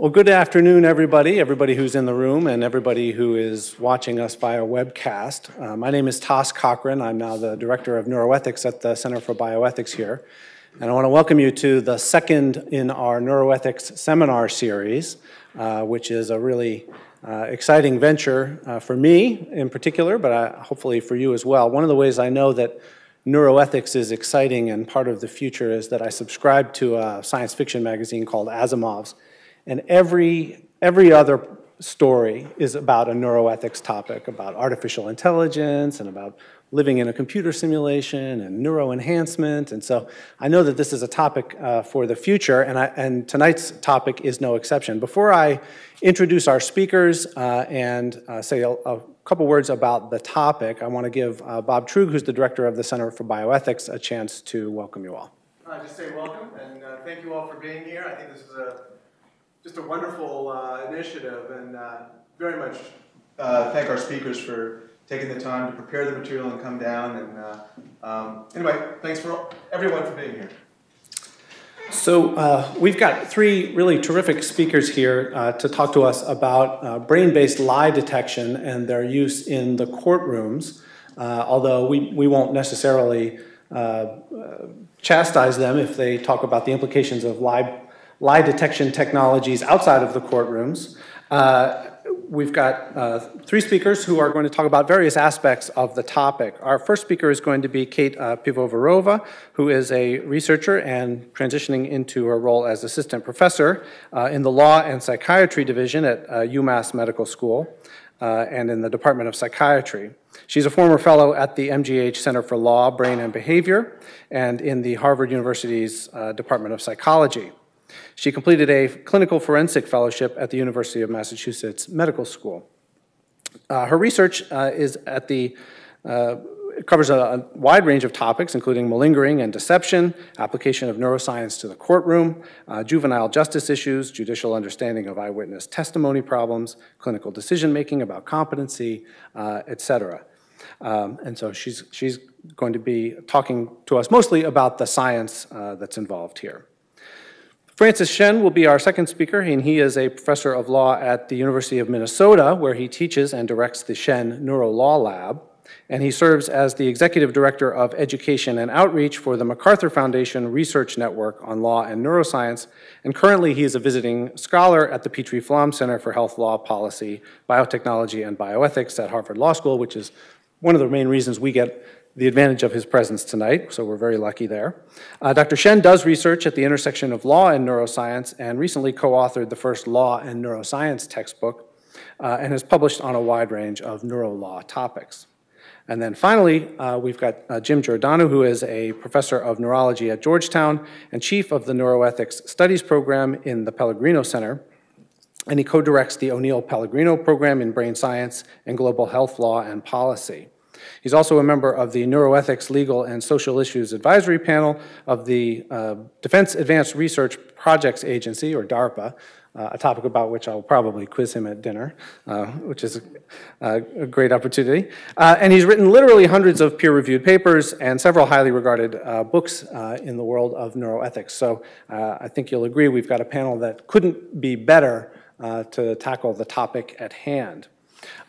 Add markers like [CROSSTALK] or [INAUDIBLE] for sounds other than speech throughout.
Well, good afternoon, everybody, everybody who's in the room and everybody who is watching us via webcast. Uh, my name is Toss Cochrane. I'm now the Director of Neuroethics at the Center for Bioethics here. And I want to welcome you to the second in our neuroethics seminar series, uh, which is a really uh, exciting venture uh, for me in particular, but uh, hopefully for you as well. One of the ways I know that neuroethics is exciting and part of the future is that I subscribe to a science fiction magazine called Asimov's. And every, every other story is about a neuroethics topic, about artificial intelligence and about living in a computer simulation and neuroenhancement. And so I know that this is a topic uh, for the future, and, I, and, tonight's topic is no exception. Before I introduce our speakers uh, and uh, say a, a, couple words about the topic, I want to give uh, Bob Truog, who's the director of the Center for Bioethics, a chance to welcome you all. I just say welcome, and uh, thank you all for being here. I think this is a just a wonderful uh, initiative, and uh, very much uh, thank our speakers for taking the time to prepare the material and come down. And uh, um, anyway, thanks for everyone for being here. So uh, we've got three really terrific speakers here uh, to talk to us about brain-based lie detection and their use in the courtrooms, although we, we won't necessarily chastise them if they talk about the implications of lie lie detection technologies outside of the courtrooms. Uh, we've got uh, three speakers who are going to talk about various aspects of the topic. Our first speaker is going to be Kate uh, Pivovarova, who is a researcher and transitioning into her role as assistant professor uh, in the Law and Psychiatry Division at uh, UMass Medical School uh, and in the Department of Psychiatry. She's a former fellow at the MGH Center for Law, Brain and Behavior and in the Harvard University's uh, Department of Psychology. She completed a clinical forensic fellowship at the University of Massachusetts Medical School. Uh, her research uh, is at the uh, covers a, a, wide range of topics, including malingering and deception, application of neuroscience to the courtroom, uh, juvenile justice issues, judicial understanding of eyewitness testimony problems, clinical decision making about competency, uh, et cetera. Um, and so she's, she's going to be talking to us mostly about the science uh, that's involved here. Francis Shen will be our second speaker, and he is a professor of law at the University of Minnesota, where he teaches and directs the Shen Neuro Law Lab. And he serves as the executive director of education and outreach for the MacArthur Foundation Research Network on Law and Neuroscience. And currently, he is a visiting scholar at the Petrie Flom Center for Health Law Policy, Biotechnology, and Bioethics at Harvard Law School, which is one of the main reasons we get the advantage of his presence tonight, so we're very lucky there. Uh, Dr. Shen does research at the intersection of law and neuroscience and recently co-authored the first law and neuroscience textbook uh, and has published on a wide range of neurolaw topics. And then finally, uh, we've got uh, Jim Giordano, who is a professor of neurology at Georgetown and chief of the Neuroethics Studies program in the Pellegrino Center. And he co-directs the O'Neill Pellegrino program in brain science and global health law and policy. He's also a member of the Neuroethics Legal and Social Issues Advisory Panel of the uh, Defense Advanced Research Projects Agency, or DARPA, uh, a topic about which I'll probably quiz him at dinner, uh, which is a, a great opportunity. Uh, and he's written literally hundreds of peer-reviewed papers and several highly regarded uh, books uh, in the world of neuroethics. So I think you'll agree we've got a panel that couldn't be better to tackle the topic at hand.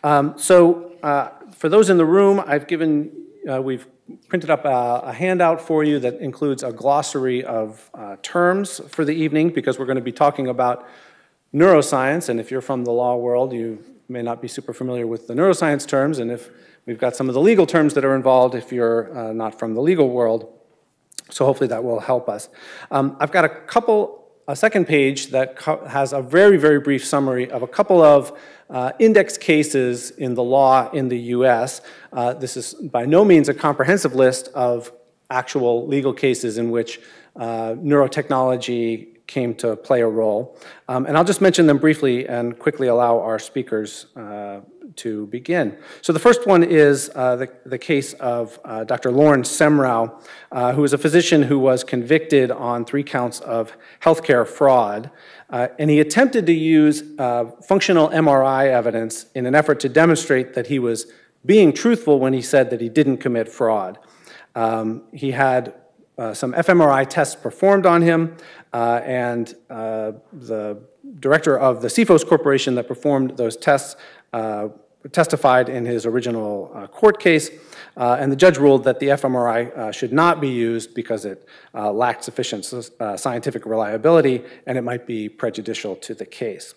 Um, so uh, for those in the room, I've given, uh, we've printed up a, a, handout for you that includes a glossary of uh, terms for the evening because we're going to be talking about neuroscience. And if you're from the law world, you may not be super familiar with the neuroscience terms. And if we've got some of the legal terms that are involved if you're uh, not from the legal world. So hopefully that will help us. Um, I've got a couple a second page that has a very, very brief summary of a couple of uh, index cases in the law in the US. Uh, this is by no means a comprehensive list of actual legal cases in which uh, neurotechnology came to play a role. Um, and I'll just mention them briefly and quickly allow our speakers uh, to begin. So the first one is uh, the, the case of uh, Dr. Lorne Semrau, uh, who is a physician who was convicted on three counts of healthcare fraud. Uh, and he attempted to use uh, functional MRI evidence in an effort to demonstrate that he was being truthful when he said that he didn't commit fraud. Um, he had uh, some fMRI tests performed on him, uh, and uh, the director of the Cephos Corporation that performed those tests uh, testified in his original court case, uh, and the judge ruled that the fMRI uh, should not be used because it uh, lacked sufficient uh, scientific reliability and it might be prejudicial to the case.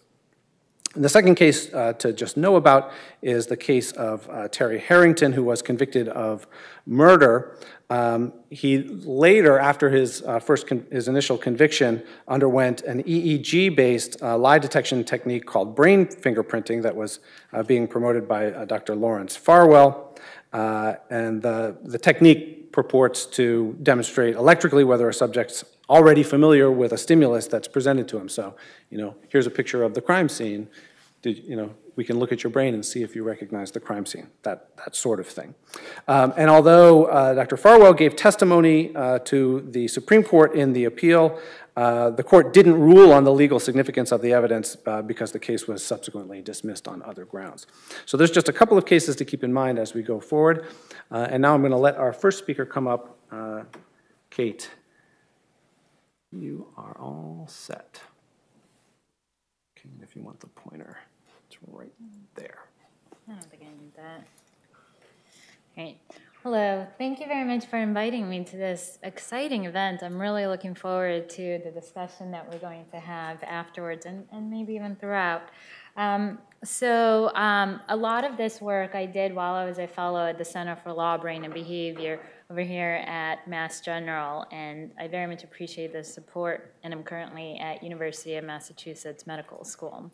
And the second case uh, to just know about is the case of uh, Terry Harrington, who was convicted of murder. Um, he later, after his first his initial conviction, underwent an EEG-based lie detection technique called brain fingerprinting that was being promoted by Dr. Lawrence Farwell. And the, the technique purports to demonstrate electrically whether a subject's already familiar with a stimulus that's presented to him. So, you know, here's a picture of the crime scene. Did, you know, we can look at your brain and see if you recognize the crime scene, that, that sort of thing. Um, and although uh, Dr. Farwell gave testimony uh, to the Supreme Court in the appeal, uh, the court didn't rule on the legal significance of the evidence uh, because the case was subsequently dismissed on other grounds. So there's just a couple of cases to keep in mind as we go forward. Uh, and now I'm going to let our first speaker come up, uh, Kate. You are all set. Okay, if you want the pointer, it's right there. I don't think I need that. Great. Hello. Thank you very much for inviting me to this exciting event. I'm really looking forward to the discussion that we're going to have afterwards and, and maybe even throughout. Um, so um, a lot of this work I did while I was a fellow at the Center for Law, Brain, and Behavior over here at Mass General, and I very much appreciate the support, and I'm currently at University of Massachusetts Medical School.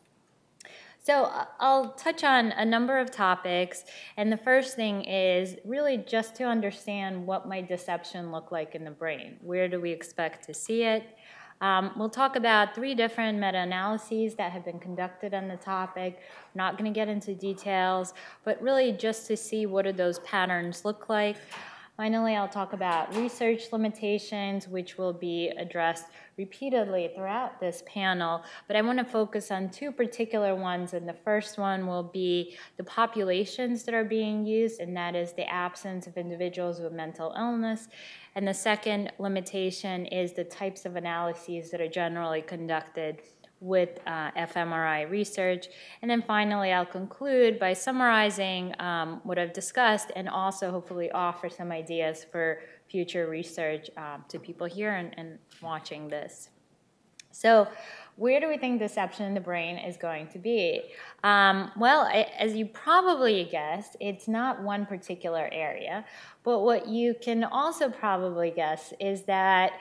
So uh, I'll touch on a number of topics, and the first thing is really just to understand what might deception look like in the brain. Where do we expect to see it? Um, we'll talk about three different meta-analyses that have been conducted on the topic. I'm not going to get into details, but really just to see what do those patterns look like. Finally, I'll talk about research limitations, which will be addressed repeatedly throughout this panel, but I want to focus on two particular ones, and the first one will be the populations that are being used, and that is the absence of individuals with mental illness, and the second limitation is the types of analyses that are generally conducted with uh, fMRI research. And then finally, I'll conclude by summarizing um, what I've discussed and also hopefully offer some ideas for future research um, to people here and, and watching this. So where do we think deception in the brain is going to be? Um, well, I, as you probably guessed, it's not one particular area, but what you can also probably guess is that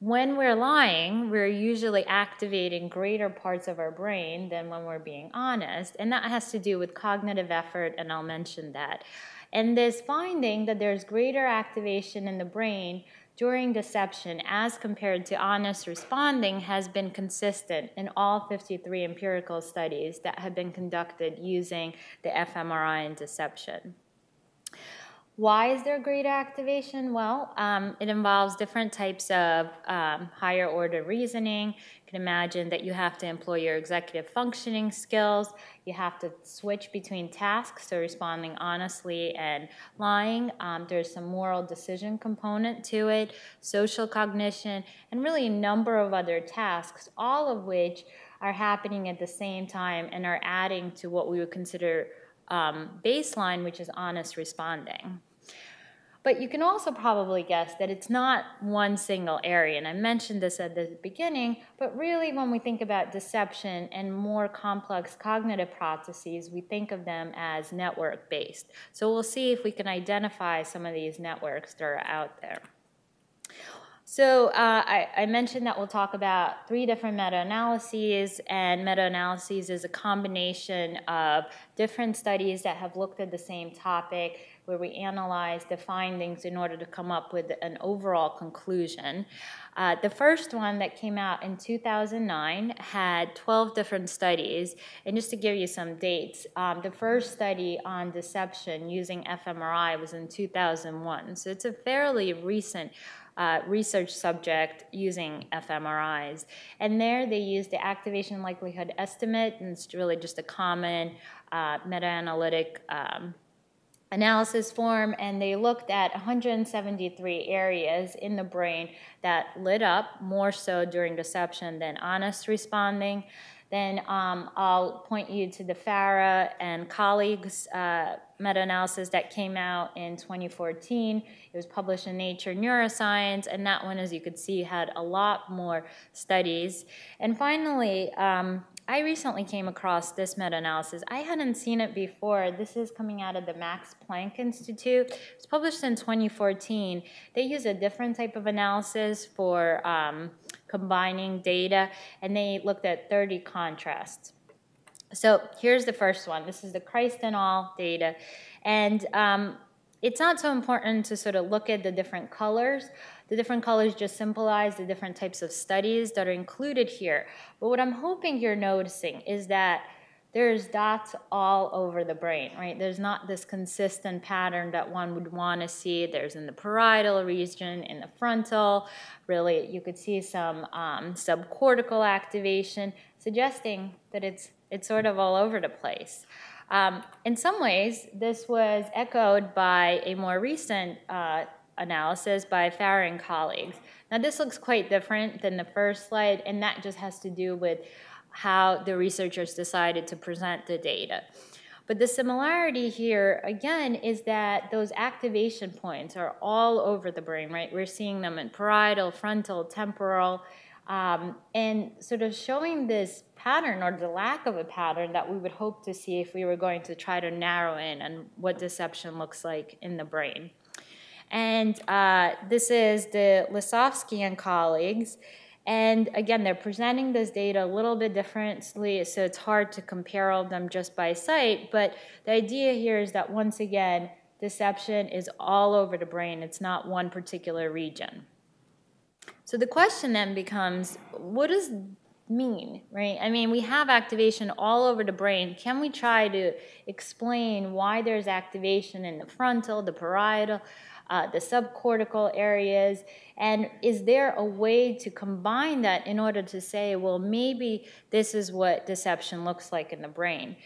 when we're lying, we're usually activating greater parts of our brain than when we're being honest, and that has to do with cognitive effort, and I'll mention that. And this finding that there's greater activation in the brain during deception as compared to honest responding has been consistent in all 53 empirical studies that have been conducted using the fMRI in deception. Why is there greater activation? Well, um, it involves different types of um, higher order reasoning. You can imagine that you have to employ your executive functioning skills. You have to switch between tasks, so responding honestly and lying. Um, there's some moral decision component to it, social cognition, and really a number of other tasks, all of which are happening at the same time and are adding to what we would consider um, baseline, which is honest responding. But you can also probably guess that it's not one single area. And I mentioned this at the beginning, but really when we think about deception and more complex cognitive processes, we think of them as network-based. So we'll see if we can identify some of these networks that are out there. So uh, I, I, mentioned that we'll talk about three different meta-analyses, and meta-analyses is a combination of different studies that have looked at the same topic where we analyze the findings in order to come up with an overall conclusion. Uh, the first one that came out in 2009 had 12 different studies. And just to give you some dates, um, the first study on deception using fMRI was in 2001. So it's a fairly recent uh, research subject using fMRIs. And there they used the activation likelihood estimate, and it's really just a common uh, meta-analytic um, analysis form and they looked at 173 areas in the brain that lit up more so during deception than honest responding. Then um, I'll point you to the Farah and colleagues uh, meta-analysis that came out in 2014. It was published in Nature Neuroscience, and that one, as you could see, had a lot more studies. And finally, um, I recently came across this meta-analysis. I hadn't seen it before. This is coming out of the Max Planck Institute. It was published in 2014. They use a different type of analysis for um, combining data, and they looked at 30 contrasts. So here's the first one. This is the Christ all data. And um, it's not so important to sort of look at the different colors. The different colors just symbolize the different types of studies that are included here. But what I'm hoping you're noticing is that there's dots all over the brain, right? There's not this consistent pattern that one would want to see. There's in the parietal region, in the frontal. Really, you could see some um, subcortical activation, suggesting that it's it's sort of all over the place. Um, in some ways, this was echoed by a more recent uh, analysis by Farah and colleagues. Now this looks quite different than the first slide, and that just has to do with how the researchers decided to present the data. But the similarity here, again, is that those activation points are all over the brain, right? We're seeing them in parietal, frontal, temporal, um, and sort of showing this pattern or the lack of a pattern that we would hope to see if we were going to try to narrow in on what deception looks like in the brain. And uh, this is the Lisofsky and colleagues. And again, they're presenting this data a little bit differently, so it's hard to compare all of them just by sight. But the idea here is that once again, deception is all over the brain. It's not one particular region. So the question then becomes, what does mean, right? I mean, we have activation all over the brain. Can we try to explain why there's activation in the frontal, the parietal, uh, the subcortical areas? And is there a way to combine that in order to say, well, maybe this is what deception looks like in the brain?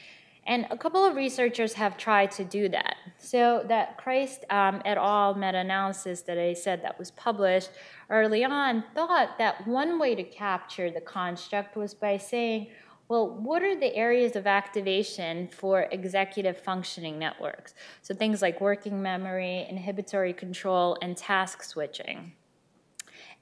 And a couple of researchers have tried to do that. So that Christ um, et al. meta-analysis that I said that was published early on thought that one way to capture the construct was by saying, well, what are the areas of activation for executive functioning networks? So things like working memory, inhibitory control, and task switching.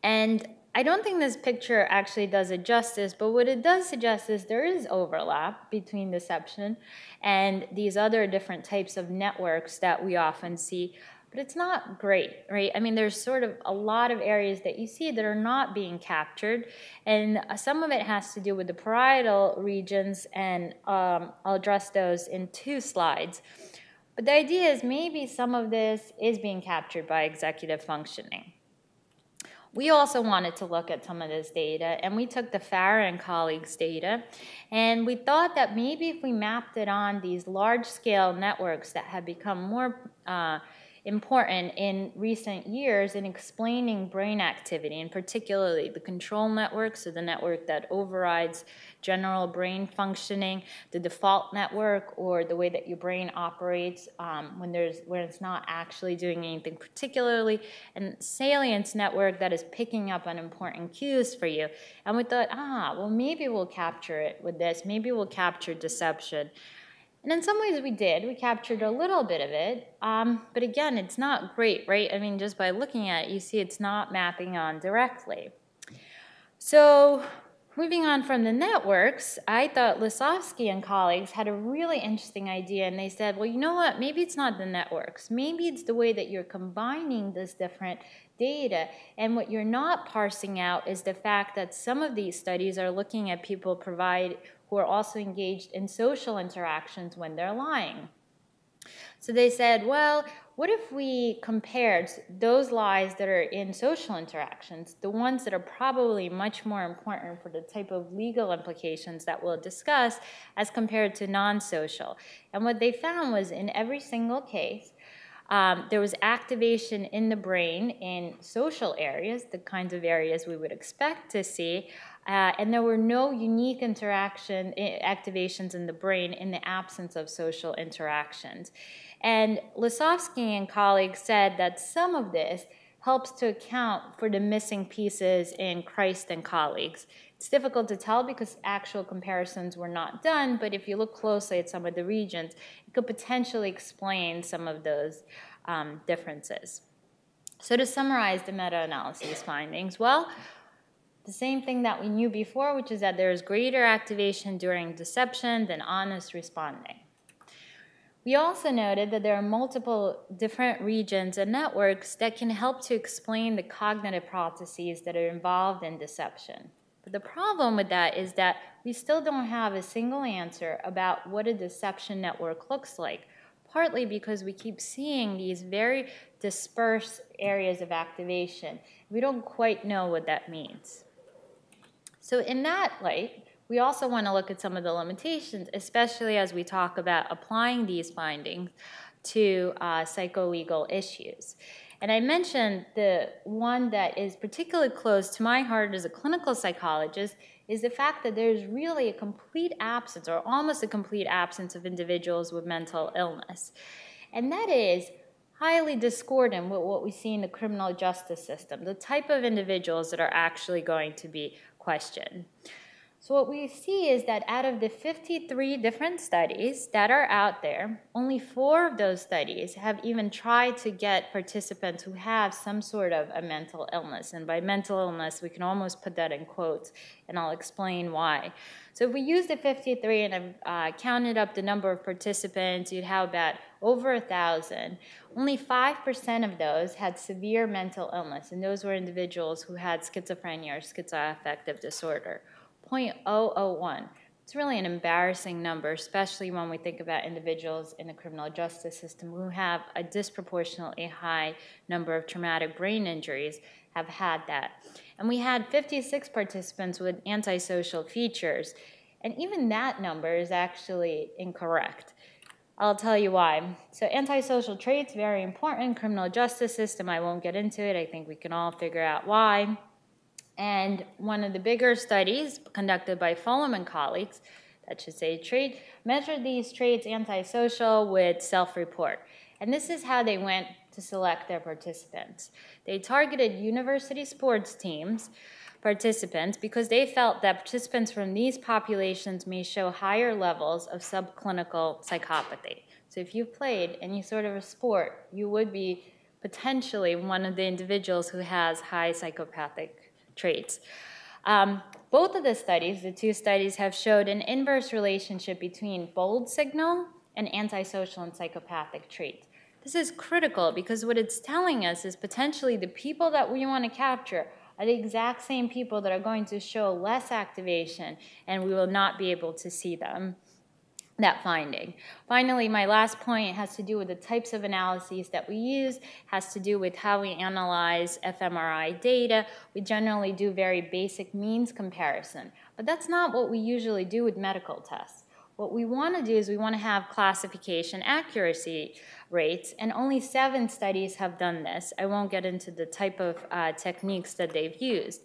And I don't think this picture actually does it justice, but what it does suggest is there is overlap between deception and these other different types of networks that we often see, but it's not great, right? I mean, there's sort of a lot of areas that you see that are not being captured, and some of it has to do with the parietal regions, and um, I'll address those in two slides. But the idea is maybe some of this is being captured by executive functioning. We also wanted to look at some of this data, and we took the Farah and colleagues data, and we thought that maybe if we mapped it on these large-scale networks that have become more uh, important in recent years in explaining brain activity, and particularly the control network, so the network that overrides general brain functioning, the default network, or the way that your brain operates um, when there's when it's not actually doing anything particularly, and salience network that is picking up on important cues for you. And we thought, ah, well maybe we'll capture it with this. Maybe we'll capture deception. And in some ways we did. We captured a little bit of it. Um, but again, it's not great, right? I mean, just by looking at it, you see it's not mapping on directly. So moving on from the networks, I thought Lisofsky and colleagues had a really interesting idea. And they said, well, you know what? Maybe it's not the networks. Maybe it's the way that you're combining this different data. And what you're not parsing out is the fact that some of these studies are looking at people provide who are also engaged in social interactions when they're lying. So they said, well, what if we compared those lies that are in social interactions, the ones that are probably much more important for the type of legal implications that we'll discuss, as compared to non-social? And what they found was in every single case, um, there was activation in the brain in social areas, the kinds of areas we would expect to see, Uh, and there were no unique interaction activations in the brain in the absence of social interactions. And Lisofsky and colleagues said that some of this helps to account for the missing pieces in Christ and colleagues. It's difficult to tell because actual comparisons were not done, but if you look closely at some of the regions, it could potentially explain some of those um, differences. So to summarize the meta-analysis findings, well, the same thing that we knew before, which is that there is greater activation during deception than honest responding. We also noted that there are multiple different regions and networks that can help to explain the cognitive processes that are involved in deception. But the problem with that is that we still don't have a single answer about what a deception network looks like, partly because we keep seeing these very dispersed areas of activation. We don't quite know what that means. So in that light, we also want to look at some of the limitations, especially as we talk about applying these findings to uh, psycholegal issues. And I mentioned the one that is particularly close to my heart as a clinical psychologist is the fact that there's really a complete absence or almost a complete absence of individuals with mental illness. And that is highly discordant with what we see in the criminal justice system, the type of individuals that are actually going to be questioned. So what we see is that out of the 53 different studies that are out there, only four of those studies have even tried to get participants who have some sort of a mental illness. And by mental illness, we can almost put that in quotes, and I'll explain why. So if we use the 53 and I've uh, counted up the number of participants, you'd have about over a thousand. Only 5% of those had severe mental illness, and those were individuals who had schizophrenia or schizoaffective disorder. 0.001. It's really an embarrassing number, especially when we think about individuals in the criminal justice system who have a disproportionately high number of traumatic brain injuries have had that. And we had 56 participants with antisocial features, and even that number is actually incorrect. I'll tell you why. So antisocial traits, very important, criminal justice system, I won't get into it, I think we can all figure out why. And one of the bigger studies conducted by Fullam and colleagues, that should say trait, measured these traits antisocial with self-report. And this is how they went to select their participants. They targeted university sports teams participants because they felt that participants from these populations may show higher levels of subclinical psychopathy. So if you played any sort of a sport, you would be potentially one of the individuals who has high psychopathic traits. Um, both of the studies, the two studies, have showed an inverse relationship between bold signal and antisocial and psychopathic traits. This is critical because what it's telling us is potentially the people that we want to capture are the exact same people that are going to show less activation and we will not be able to see them that finding. Finally, my last point has to do with the types of analyses that we use, has to do with how we analyze fMRI data. We generally do very basic means comparison, but that's not what we usually do with medical tests. What we want to do is we want to have classification accuracy rates, and only seven studies have done this. I won't get into the type of uh, techniques that they've used.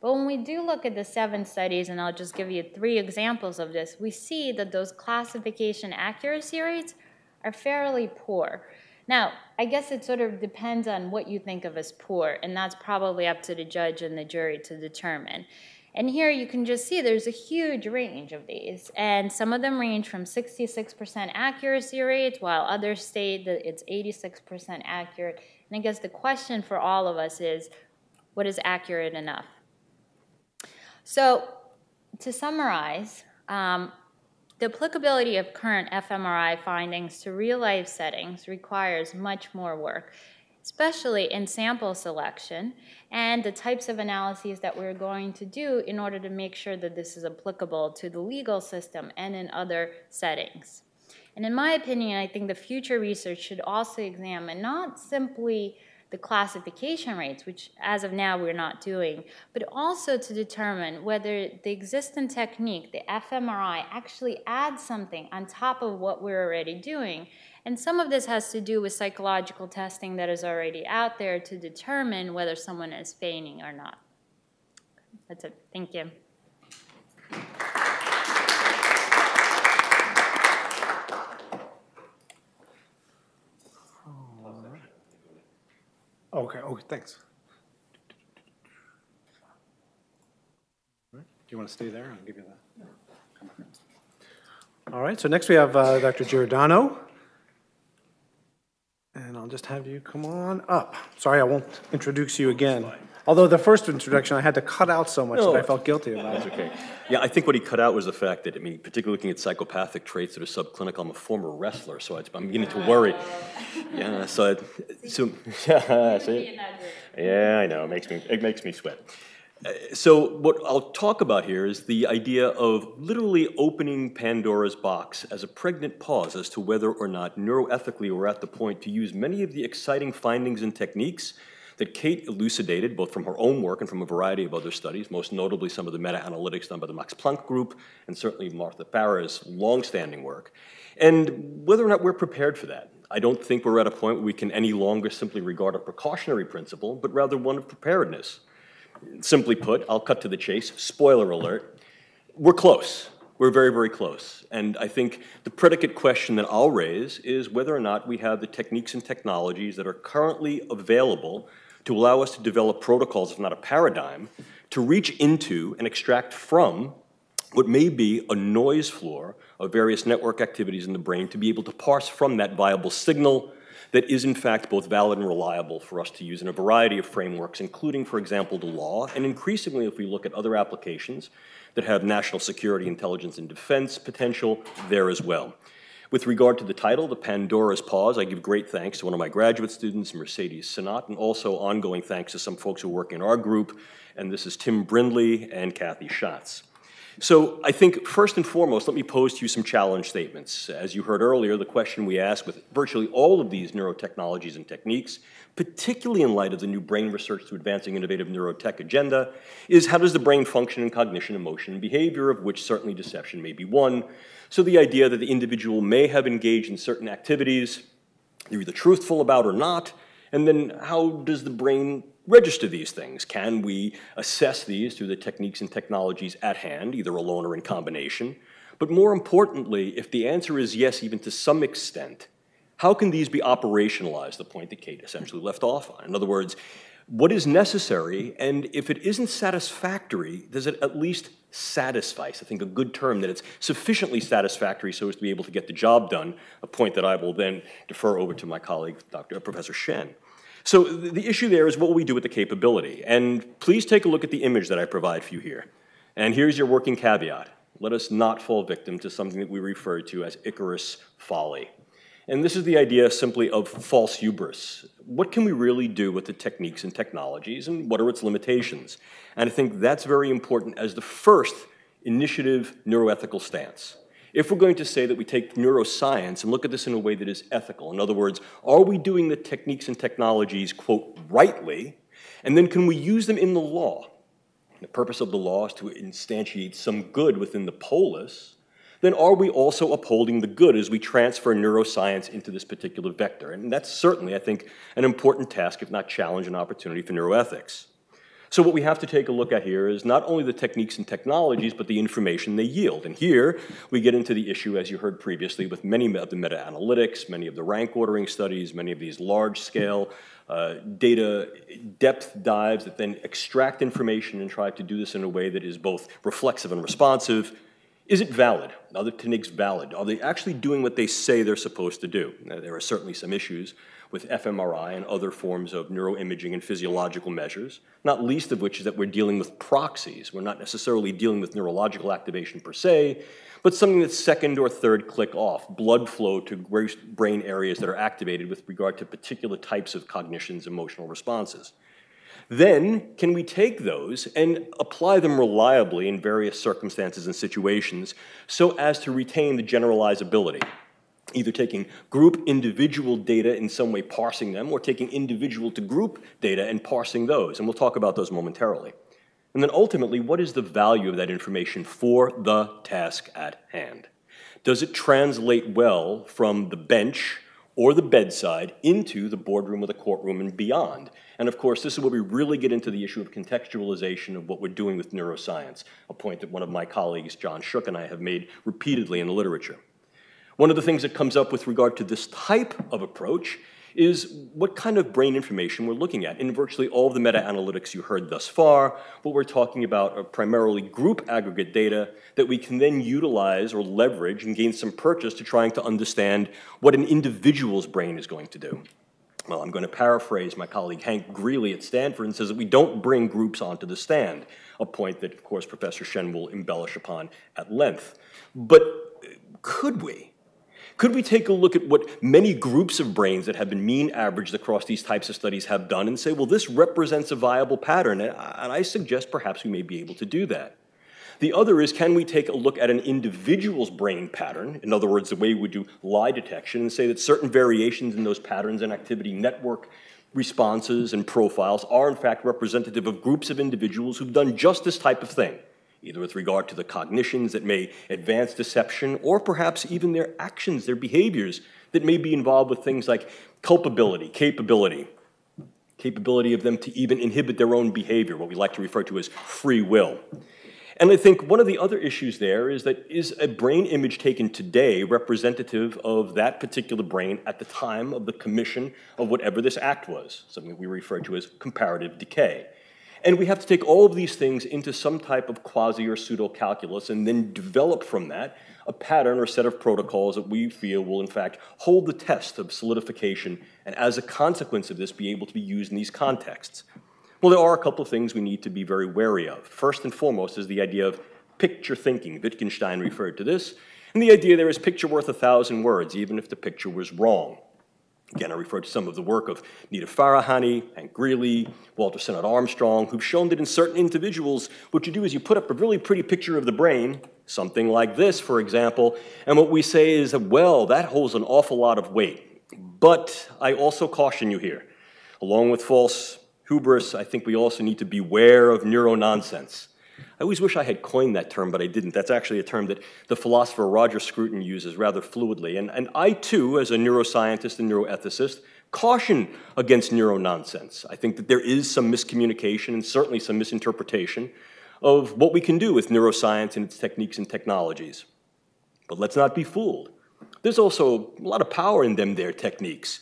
But when we do look at the seven studies, and I'll just give you three examples of this, we see that those classification accuracy rates are fairly poor. Now, I guess it sort of depends on what you think of as poor, and that's probably up to the judge and the jury to determine. And here you can just see there's a huge range of these, and some of them range from 66% accuracy rates, while others state that it's 86% accurate. And I guess the question for all of us is, what is accurate enough? So to summarize, um, the applicability of current fMRI findings to real-life settings requires much more work, especially in sample selection and the types of analyses that we're going to do in order to make sure that this is applicable to the legal system and in other settings. And in my opinion, I think the future research should also examine not simply the classification rates, which as of now we're not doing, but also to determine whether the existing technique, the fMRI, actually adds something on top of what we're already doing. And some of this has to do with psychological testing that is already out there to determine whether someone is feigning or not. That's it. Thank you. Okay, okay, thanks. Do you want to stay there? I'll give you that. All right, so next we have uh, Dr. Giordano. And I'll just have you come on up. Sorry, I won't introduce you again. Although the first introduction, I had to cut out so much that I felt guilty about it. Okay. Yeah, I think what he cut out was the fact that, I mean, particularly looking at psychopathic traits that are subclinical, I'm a former wrestler, so it's- I'm beginning to worry. Yeah, so, it- so, [LAUGHS] yeah, see? Yeah, I know, it makes me, it makes me sweat. Uh, So what I'll talk about here is the idea of literally opening Pandora's box as a pregnant pause as to whether or not neuroethically we're at the point to use many of the exciting findings and techniques that Kate elucidated, both from her own work and from a variety of other studies, most notably some of the meta-analytics done by the Max Planck Group, and certainly Martha Farah's longstanding work, and whether or not we're prepared for that. I don't think we're at a point where we can any longer simply regard a precautionary principle, but rather one of preparedness. Simply put, I'll cut to the chase, spoiler alert, we're close. We're very, very close. And I think the predicate question that I'll raise is whether or not we have the techniques and technologies that are currently available to allow us to develop protocols, if not a paradigm, to reach into and extract from what may be a noise floor of various network activities in the brain to be able to parse from that viable signal that is in fact both valid and reliable for us to use in a variety of frameworks, including, for example, the law, and increasingly if we look at other applications that have national security, intelligence, and defense potential there as well. With regard to the title, The Pandora's Pause, I give great thanks to one of my graduate students, Mercedes Sinat, and also ongoing thanks to some folks who work in our group, and this is Tim Brindley and Kathy Schatz. So I think first and foremost, let me pose to you some challenge statements. As you heard earlier, the question we ask with virtually all of these neurotechnologies and techniques, particularly in light of the new brain research to advancing innovative neurotech agenda, is how does the brain function in cognition, emotion, and behavior, of which certainly deception may be one. So the idea that the individual may have engaged in certain activities they're either truthful about or not, and then how does the brain register these things? Can we assess these through the techniques and technologies at hand, either alone or in combination? But more importantly, if the answer is yes, even to some extent, how can these be operationalized, the point that Kate essentially left off on? In other words, what is necessary, and if it isn't satisfactory, does it at least satisfy? I think a good term, that it's sufficiently satisfactory so as to be able to get the job done, a point that I will then defer over to my colleague, Dr. Professor Shen. So the issue there is what will we do with the capability? And please take a look at the image that I provide for you here. And here's your working caveat. Let us not fall victim to something that we refer to as Icarus folly. And this is the idea simply of false hubris. What can we really do with the techniques and technologies, and what are its limitations? And I think that's very important as the first initiative neuroethical stance. If we're going to say that we take neuroscience and look at this in a way that is ethical, in other words, are we doing the techniques and technologies, quote, rightly, and then can we use them in the law? The purpose of the law is to instantiate some good within the polis, then are we also upholding the good as we transfer neuroscience into this particular vector? And that's certainly, I think, an important task, if not challenge and opportunity for neuroethics. So what we have to take a look at here is not only the techniques and technologies, but the information they yield. And here we get into the issue, as you heard previously, with many of the meta-analytics, many of the rank ordering studies, many of these large-scale uh, data depth dives that then extract information and try to do this in a way that is both reflexive and responsive. Is it valid? Are the techniques valid? Are they actually doing what they say they're supposed to do? Now, there are certainly some issues with fMRI and other forms of neuroimaging and physiological measures, not least of which is that we're dealing with proxies. We're not necessarily dealing with neurological activation per se, but something that's second or third click off, blood flow to brain areas that are activated with regard to particular types of cognitions, emotional responses. Then, can we take those and apply them reliably in various circumstances and situations so as to retain the generalizability? Either taking group individual data in some way parsing them, or taking individual to group data and parsing those, and we'll talk about those momentarily. And then ultimately, what is the value of that information for the task at hand? Does it translate well from the bench or the bedside into the boardroom or the courtroom and beyond? And of course, this is where we really get into the issue of contextualization of what we're doing with neuroscience, a point that one of my colleagues, John Shook, and I have made repeatedly in the literature. One of the things that comes up with regard to this type of approach is what kind of brain information we're looking at. In virtually all of the meta-analytics you heard thus far, what we're talking about are primarily group aggregate data that we can then utilize or leverage and gain some purchase to trying to understand what an individual's brain is going to do. Well, I'm going to paraphrase my colleague Hank Greeley at Stanford and says that we don't bring groups onto the stand, a point that, of course, Professor Shen will embellish upon at length. But uh, could we? Could we take a look at what many groups of brains that have been mean averaged across these types of studies have done and say, well, this represents a viable pattern, and I suggest perhaps we may be able to do that. The other is, can we take a look at an individual's brain pattern, in other words, the way we do lie detection, and say that certain variations in those patterns and activity network responses and profiles are in fact representative of groups of individuals who've done just this type of thing either with regard to the cognitions that may advance deception, or perhaps even their actions, their behaviors that may be involved with things like culpability, capability, capability of them to even inhibit their own behavior, what we like to refer to as free will. And I think one of the other issues there is that is a brain image taken today representative of that particular brain at the time of the commission of whatever this act was, something that we refer to as comparative decay. And we have to take all of these things into some type of quasi or pseudo calculus and then develop from that a pattern or set of protocols that we feel will, in fact, hold the test of solidification and, as a consequence of this, be able to be used in these contexts. Well, there are a couple of things we need to be very wary of. First and foremost is the idea of picture thinking. Wittgenstein referred to this. And the idea there is picture worth a thousand words, even if the picture was wrong. Again, I refer to some of the work of Nita Farahani Hank Greeley, Walter Sinnott Armstrong, who've shown that in certain individuals, what you do is you put up a really pretty picture of the brain, something like this, for example, and what we say is well, that holds an awful lot of weight. But I also caution you here. Along with false hubris, I think we also need to beware of neuro-nonsense. I always wish I had coined that term, but I didn't. That's actually a term that the philosopher Roger Scruton uses rather fluidly. And, and I, too, as a neuroscientist and neuroethicist, caution against neuro-nonsense. I think that there is some miscommunication and certainly some misinterpretation of what we can do with neuroscience and its techniques and technologies. But let's not be fooled. There's also a lot of power in them, their techniques.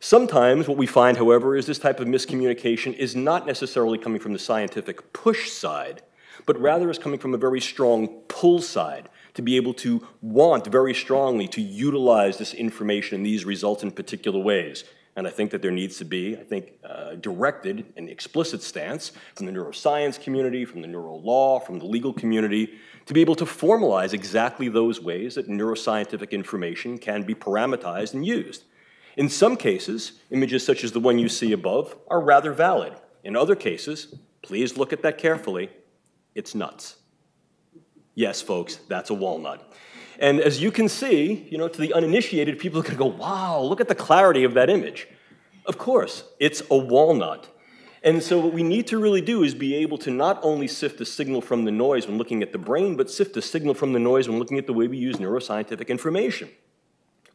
Sometimes what we find, however, is this type of miscommunication is not necessarily coming from the scientific push side, but rather is coming from a very strong pull side to be able to want very strongly to utilize this information and these results in particular ways. And I think that there needs to be, I think, uh, directed and explicit stance from the neuroscience community, from the neuro law, from the legal community, to be able to formalize exactly those ways that neuroscientific information can be parameterized and used. In some cases, images such as the one you see above are rather valid. In other cases, please look at that carefully, it's nuts. Yes, folks, that's a walnut. And as you can see, you know, to the uninitiated, people are going to go, wow, look at the clarity of that image. Of course, it's a walnut. And so what we need to really do is be able to not only sift the signal from the noise when looking at the brain, but sift the signal from the noise when looking at the way we use neuroscientific information.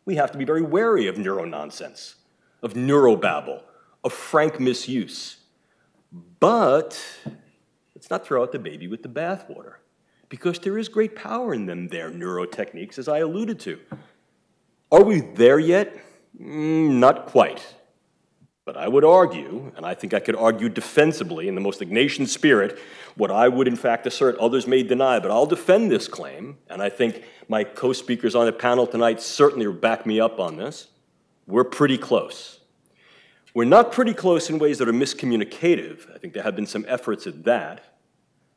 We have to be very wary of neuro-nonsense, of neurobabble, of frank misuse. But Let's not throw out the baby with the bathwater, because there is great power in them, their neurotechniques, as I alluded to. Are we there yet? Mm, not quite. But I would argue, and I think I could argue defensively in the most Ignatian spirit, what I would in fact assert others may deny, but I'll defend this claim, and I think my co-speakers on the panel tonight certainly back me up on this. We're pretty close. We're not pretty close in ways that are miscommunicative. I think there have been some efforts at that.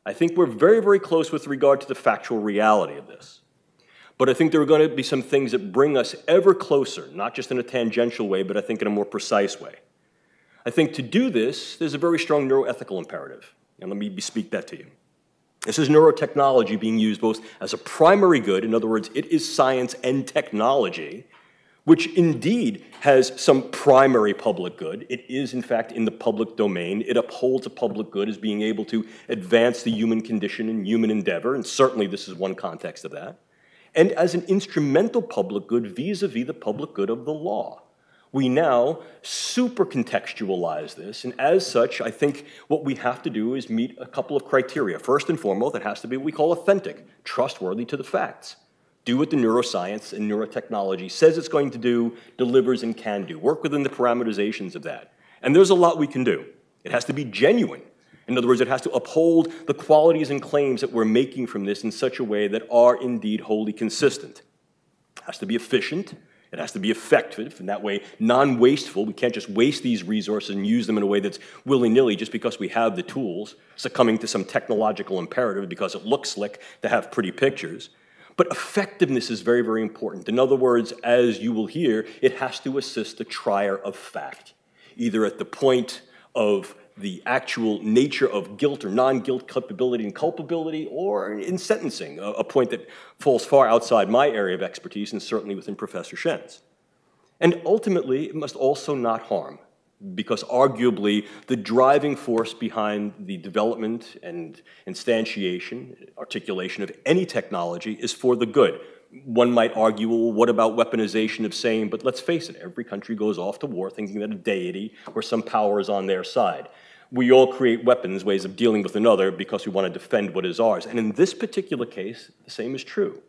I think we're very, very close with regard to the factual reality of this. But I think there are going to be some things that bring us ever closer, not just in a tangential way, but I think in a more precise way. I think to do this, there's a very strong neuroethical imperative. And let me speak that to you. This is neurotechnology being used both as a primary good, in other words, it is science and technology, which indeed has some primary public good. It is, in fact, in the public domain. It upholds a public good as being able to advance the human condition and human endeavor, and certainly this is one context of that. And as an instrumental public good vis-a-vis -vis the public good of the law. We now super contextualize this, and as such, I think what we have to do is meet a couple of criteria. First and foremost, it has to be what we call authentic, trustworthy to the facts. Do what the neuroscience and neurotechnology says it's going to do, delivers and can do. Work within the parameterizations of that. And there's a lot we can do. It has to be genuine. In other words, it has to uphold the qualities and claims that we're making from this in such a way that are indeed wholly consistent. It has to be efficient. It has to be effective, and that way non-wasteful. We can't just waste these resources and use them in a way that's willy-nilly just because we have the tools, succumbing to some technological imperative because it looks slick to have pretty pictures. But effectiveness is very, very important. In other words, as you will hear, it has to assist the trier of fact, either at the point of the actual nature of guilt or non-guilt culpability and culpability, or in sentencing, a, a, point that falls far outside my area of expertise and certainly within Professor Shen's. And ultimately, it must also not harm, because arguably the driving force behind the development and instantiation, articulation of any technology is for the good. One might argue, well, what about weaponization of same? But let's face it, every country goes off to war thinking that a deity or some power is on their side we all create weapons, ways of dealing with another, because we want to defend what is ours. And in this particular case, the same is true.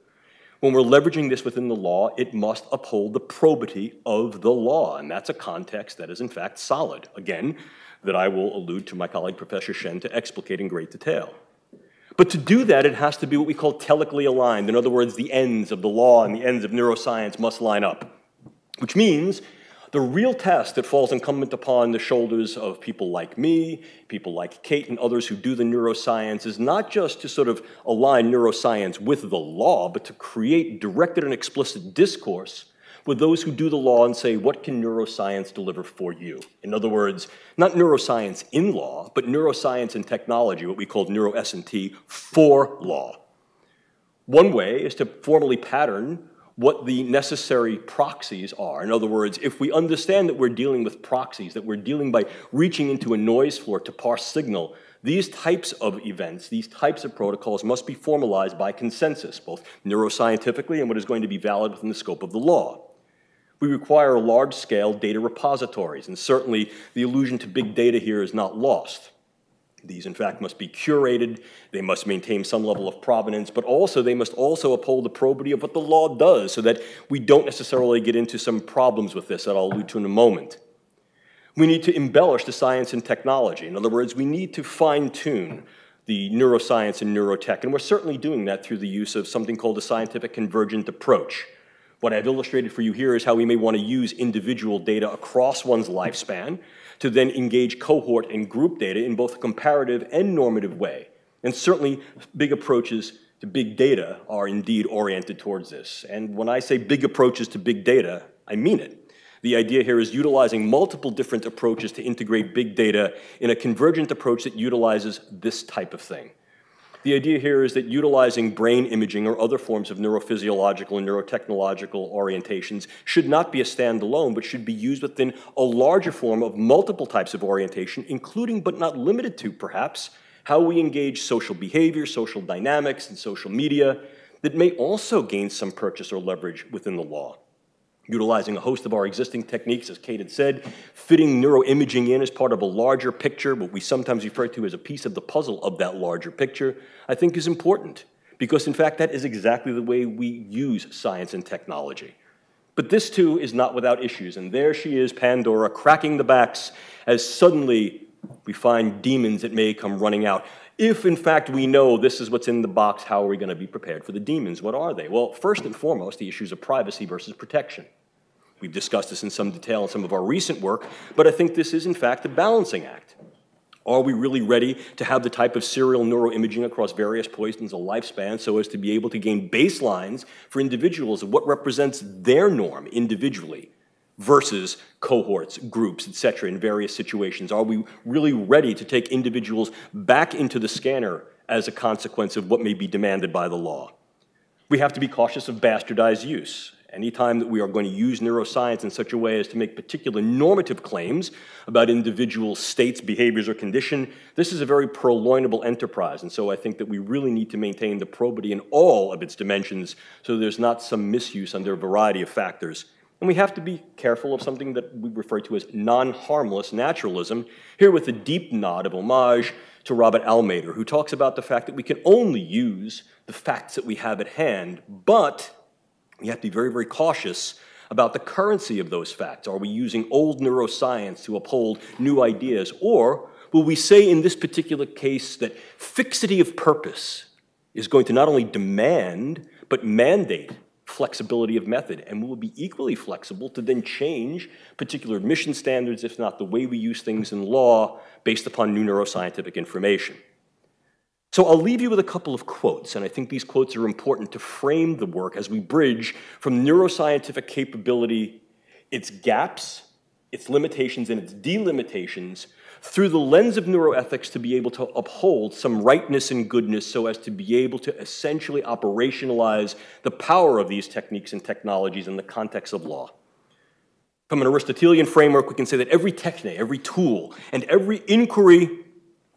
When we're leveraging this within the law, it must uphold the probity of the law, and that's a context that is in fact solid. Again, that I will allude to my colleague Professor Shen to explicate in great detail. But to do that, it has to be what we call telically aligned. In other words, the ends of the law and the ends of neuroscience must line up, which means the real test that falls incumbent upon the shoulders of people like me, people like Kate and others who do the neuroscience is not just to sort of align neuroscience with the law, but to create directed and explicit discourse with those who do the law and say, what can neuroscience deliver for you? In other words, not neuroscience in law, but neuroscience and technology, what we call neuro S&T, for law. One way is to formally pattern what the necessary proxies are. In other words, if we understand that we're dealing with proxies, that we're dealing by reaching into a noise floor to parse signal, these types of events, these types of protocols must be formalized by consensus, both neuroscientifically and what is going to be valid within the scope of the law. We require large-scale data repositories, and certainly the allusion to big data here is not lost. These, in fact, must be curated, they must maintain some level of provenance, but also they must also uphold the probity of what the law does so that we don't necessarily get into some problems with this that I'll allude to in a moment. We need to embellish the science and technology. In other words, we need to fine-tune the neuroscience and neurotech, and we're certainly doing that through the use of something called a scientific convergent approach. What I've illustrated for you here is how we may want to use individual data across one's lifespan to then engage cohort and group data in both a comparative and normative way. And certainly big approaches to big data are indeed oriented towards this. And when I say big approaches to big data, I mean it. The idea here is utilizing multiple different approaches to integrate big data in a convergent approach that utilizes this type of thing. The idea here is that utilizing brain imaging or other forms of neurophysiological and neurotechnological orientations should not be a standalone, but should be used within a larger form of multiple types of orientation, including but not limited to, perhaps, how we engage social behavior, social dynamics, and social media that may also gain some purchase or leverage within the law utilizing a host of our existing techniques, as Kate had said, fitting neuroimaging in as part of a larger picture, what we sometimes refer to as a piece of the puzzle of that larger picture, I think is important. Because in fact, that is exactly the way we use science and technology. But this too is not without issues, and there she is, Pandora, cracking the backs as suddenly we find demons that may come running out. If, in fact, we know this is what's in the box, how are we going to be prepared for the demons? What are they? Well, first and foremost, the issues of privacy versus protection. We've discussed this in some detail in some of our recent work, but I think this is, in fact, a balancing act. Are we really ready to have the type of serial neuroimaging across various poisons of lifespan so as to be able to gain baselines for individuals of what represents their norm individually versus cohorts, groups, et cetera, in various situations? Are we really ready to take individuals back into the scanner as a consequence of what may be demanded by the law? We have to be cautious of bastardized use. Anytime that we are going to use neuroscience in such a way as to make particular normative claims about individual states, behaviors, or condition, this is a very purloinable enterprise. And so I think that we really need to maintain the probity in all of its dimensions so there's not some misuse under a variety of factors and we have to be careful of something that we refer to as non-harmless naturalism, here with a deep nod of homage to Robert Almeder, who talks about the fact that we can only use the facts that we have at hand, but You have to be very, very cautious about the currency of those facts. Are we using old neuroscience to uphold new ideas? Or will we say in this particular case that fixity of purpose is going to not only demand, but mandate flexibility of method, and we will be equally flexible to then change particular admission standards, if not the way we use things in law, based upon new neuroscientific information. So I'll leave you with a couple of quotes, and I think these quotes are important to frame the work as we bridge from neuroscientific capability, its gaps, its limitations, and its delimitations through the lens of neuroethics to be able to uphold some rightness and goodness so as to be able to essentially operationalize the power of these techniques and technologies in the context of law. From an Aristotelian framework, we can say that every techne, every tool, and every inquiry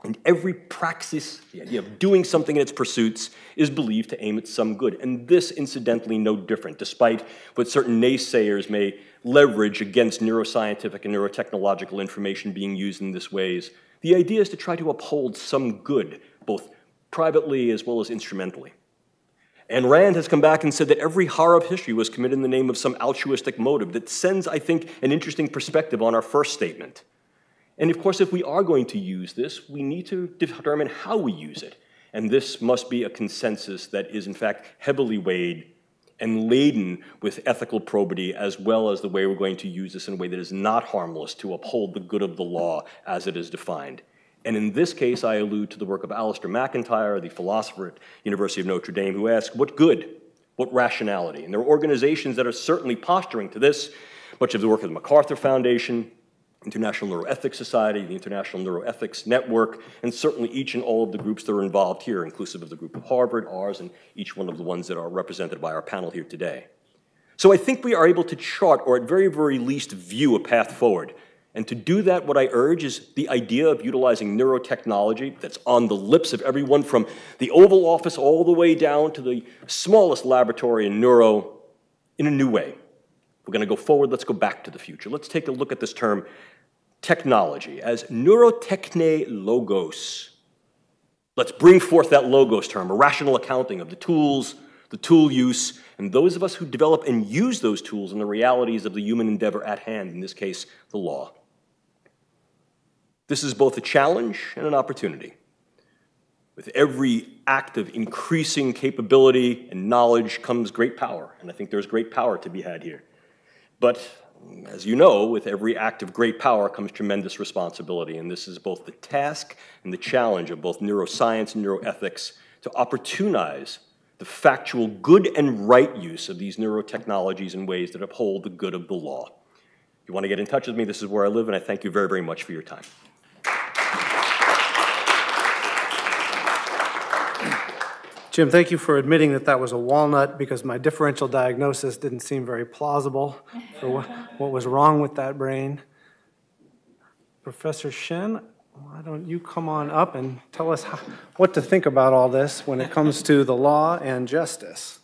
and every praxis, the idea of doing something in its pursuits, is believed to aim at some good. And this, incidentally, no different, despite what certain naysayers may leverage against neuroscientific and neurotechnological information being used in this ways. The idea is to try to uphold some good, both privately as well as instrumentally. And Rand has come back and said that every horror of history was committed in the name of some altruistic motive that sends, I think, an interesting perspective on our first statement. And of course, if we are going to use this, we need to determine how we use it. And this must be a consensus that is, in fact, heavily weighed and laden with ethical probity, as well as the way we're going to use this in a way that is not harmless to uphold the good of the law as it is defined. And in this case, I allude to the work of Alasdair MacIntyre, the philosopher at University of Notre Dame, who asked, what good? What rationality? And there are organizations that are certainly posturing to this, much of the work of the MacArthur Foundation, International Neuroethics Society, the International Neuroethics Network, and certainly each and all of the groups that are involved here, inclusive of the group of Harvard, ours, and each one of the ones that are represented by our panel here today. So I think we are able to chart, or at very, very least view a path forward. And to do that, what I urge is the idea of utilizing neurotechnology that's on the lips of everyone from the Oval Office all the way down to the smallest laboratory in neuro in a new way. We're going to go forward, let's go back to the future. Let's take a look at this term technology as neurotechne logos. Let's bring forth that logos term, a rational accounting of the tools, the tool use, and those of us who develop and use those tools and the realities of the human endeavor at hand, in this case, the law. This is both a challenge and an opportunity. With every act of increasing capability and knowledge comes great power, and I think there's great power to be had here. But as you know, with every act of great power comes tremendous responsibility, and this is both the task and the challenge of both neuroscience and neuroethics to opportunize the factual good and right use of these neurotechnologies in ways that uphold the good of the law. If you want to get in touch with me, this is where I live, and I thank you very, very much for your time. Jim, thank you for admitting that that was a walnut because my differential diagnosis didn't seem very plausible for what, what was wrong with that brain. Professor Shen, why don't you come on up and tell us how, what to think about all this when it comes to the law and justice?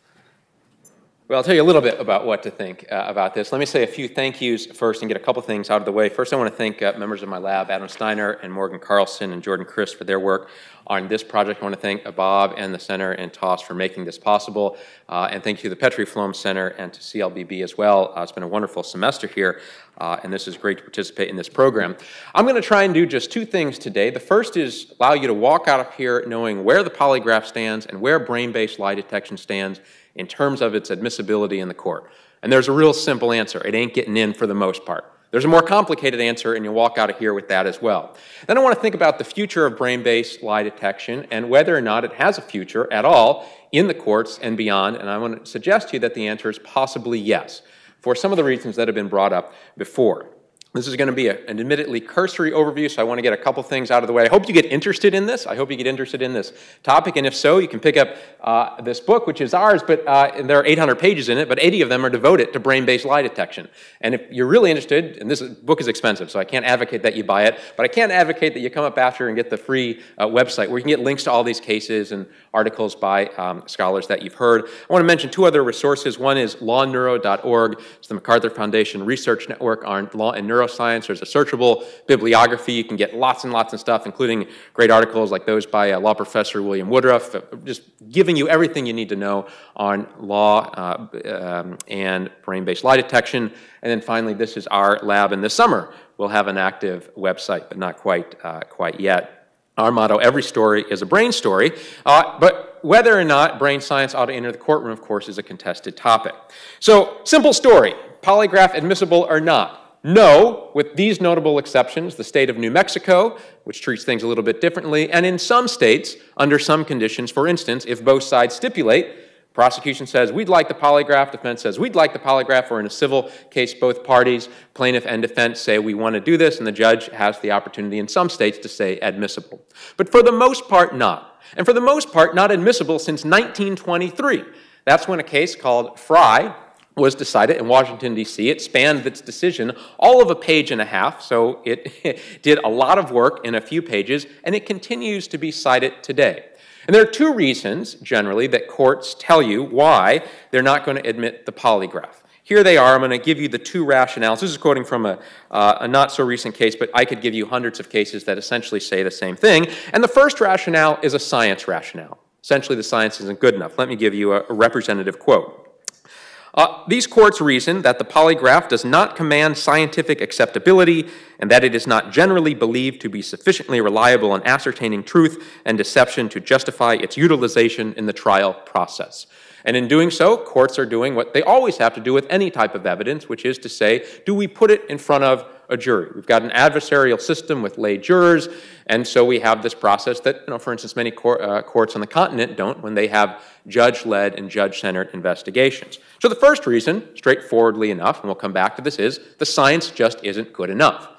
Well, I'll tell you a little bit about what to think uh, about this. Let me say a few thank yous first and get a couple things out of the way. First, I want to thank uh, members of my lab, Adam Steiner and Morgan Carlson and Jordan Chris for their work on this project. I want to thank uh, Bob and the Center and TOS for making this possible. Uh, and thank you to the Petrie Flom Center and to CLBB as well. Uh, it's been a wonderful semester here, uh, and this is great to participate in this program. I'm going to try and do just two things today. The first is allow you to walk out of here knowing where the polygraph stands and where brain-based lie detection stands in terms of its admissibility in the court? And there's a real simple answer. It ain't getting in for the most part. There's a more complicated answer, and you'll walk out of here with that as well. Then I want to think about the future of brain-based lie detection and whether or not it has a future at all in the courts and beyond. And I want to suggest to you that the answer is possibly yes, for some of the reasons that have been brought up before. This is going to be a, an admittedly cursory overview, so I want to get a couple things out of the way. I hope you get interested in this. I hope you get interested in this topic, and if so, you can pick up uh, this book, which is ours, but uh, there are 800 pages in it, but 80 of them are devoted to brain-based lie detection. And if you're really interested, and this book is expensive, so I can't advocate that you buy it, but I can advocate that you come up after and get the free uh, website where you can get links to all these cases and articles by um, scholars that you've heard. I want to mention two other resources. One is lawneuro.org. It's the MacArthur Foundation Research Network on law and neuro neuroscience. There's a searchable bibliography. You can get lots and lots of stuff, including great articles like those by uh, law professor William Woodruff, uh, just giving you everything you need to know on law uh, um, and brain-based lie detection. And then finally, this is our lab in the summer. We'll have an active website, but not quite, uh, quite yet. Our motto, every story is a brain story, uh, but whether or not brain science ought to enter the courtroom, of course, is a contested topic. So, simple story, polygraph admissible or not? No, with these notable exceptions, the state of New Mexico, which treats things a little bit differently, and in some states, under some conditions, for instance, if both sides stipulate, Prosecution says, we'd like the polygraph. Defense says, we'd like the polygraph. Or in a civil case, both parties, plaintiff and defense, say, we want to do this, and the judge has the opportunity in some states to say admissible. But for the most part, not. And for the most part, not admissible since 1923. That's when a case called Frye was decided in Washington, D.C. It spanned its decision all of a page and a half, so it [LAUGHS] did a lot of work in a few pages, and it continues to be cited today. And there are two reasons, generally, that courts tell you why they're not going to admit the polygraph. Here they are. I'm going to give you the two rationales. This is quoting from a, uh, a not so recent case, but I could give you hundreds of cases that essentially say the same thing. And the first rationale is a science rationale. Essentially, the science isn't good enough. Let me give you a, a representative quote. Uh, these courts reason that the polygraph does not command scientific acceptability and that it is not generally believed to be sufficiently reliable in ascertaining truth and deception to justify its utilization in the trial process. And in doing so, courts are doing what they always have to do with any type of evidence, which is to say, do we put it in front of a jury? We've got an adversarial system with lay jurors, and so we have this process that, you know, for instance, many cor uh, courts on the continent don't when they have judge-led and judge-centered investigations. So the first reason, straightforwardly enough, and we'll come back to this, is the science just isn't good enough.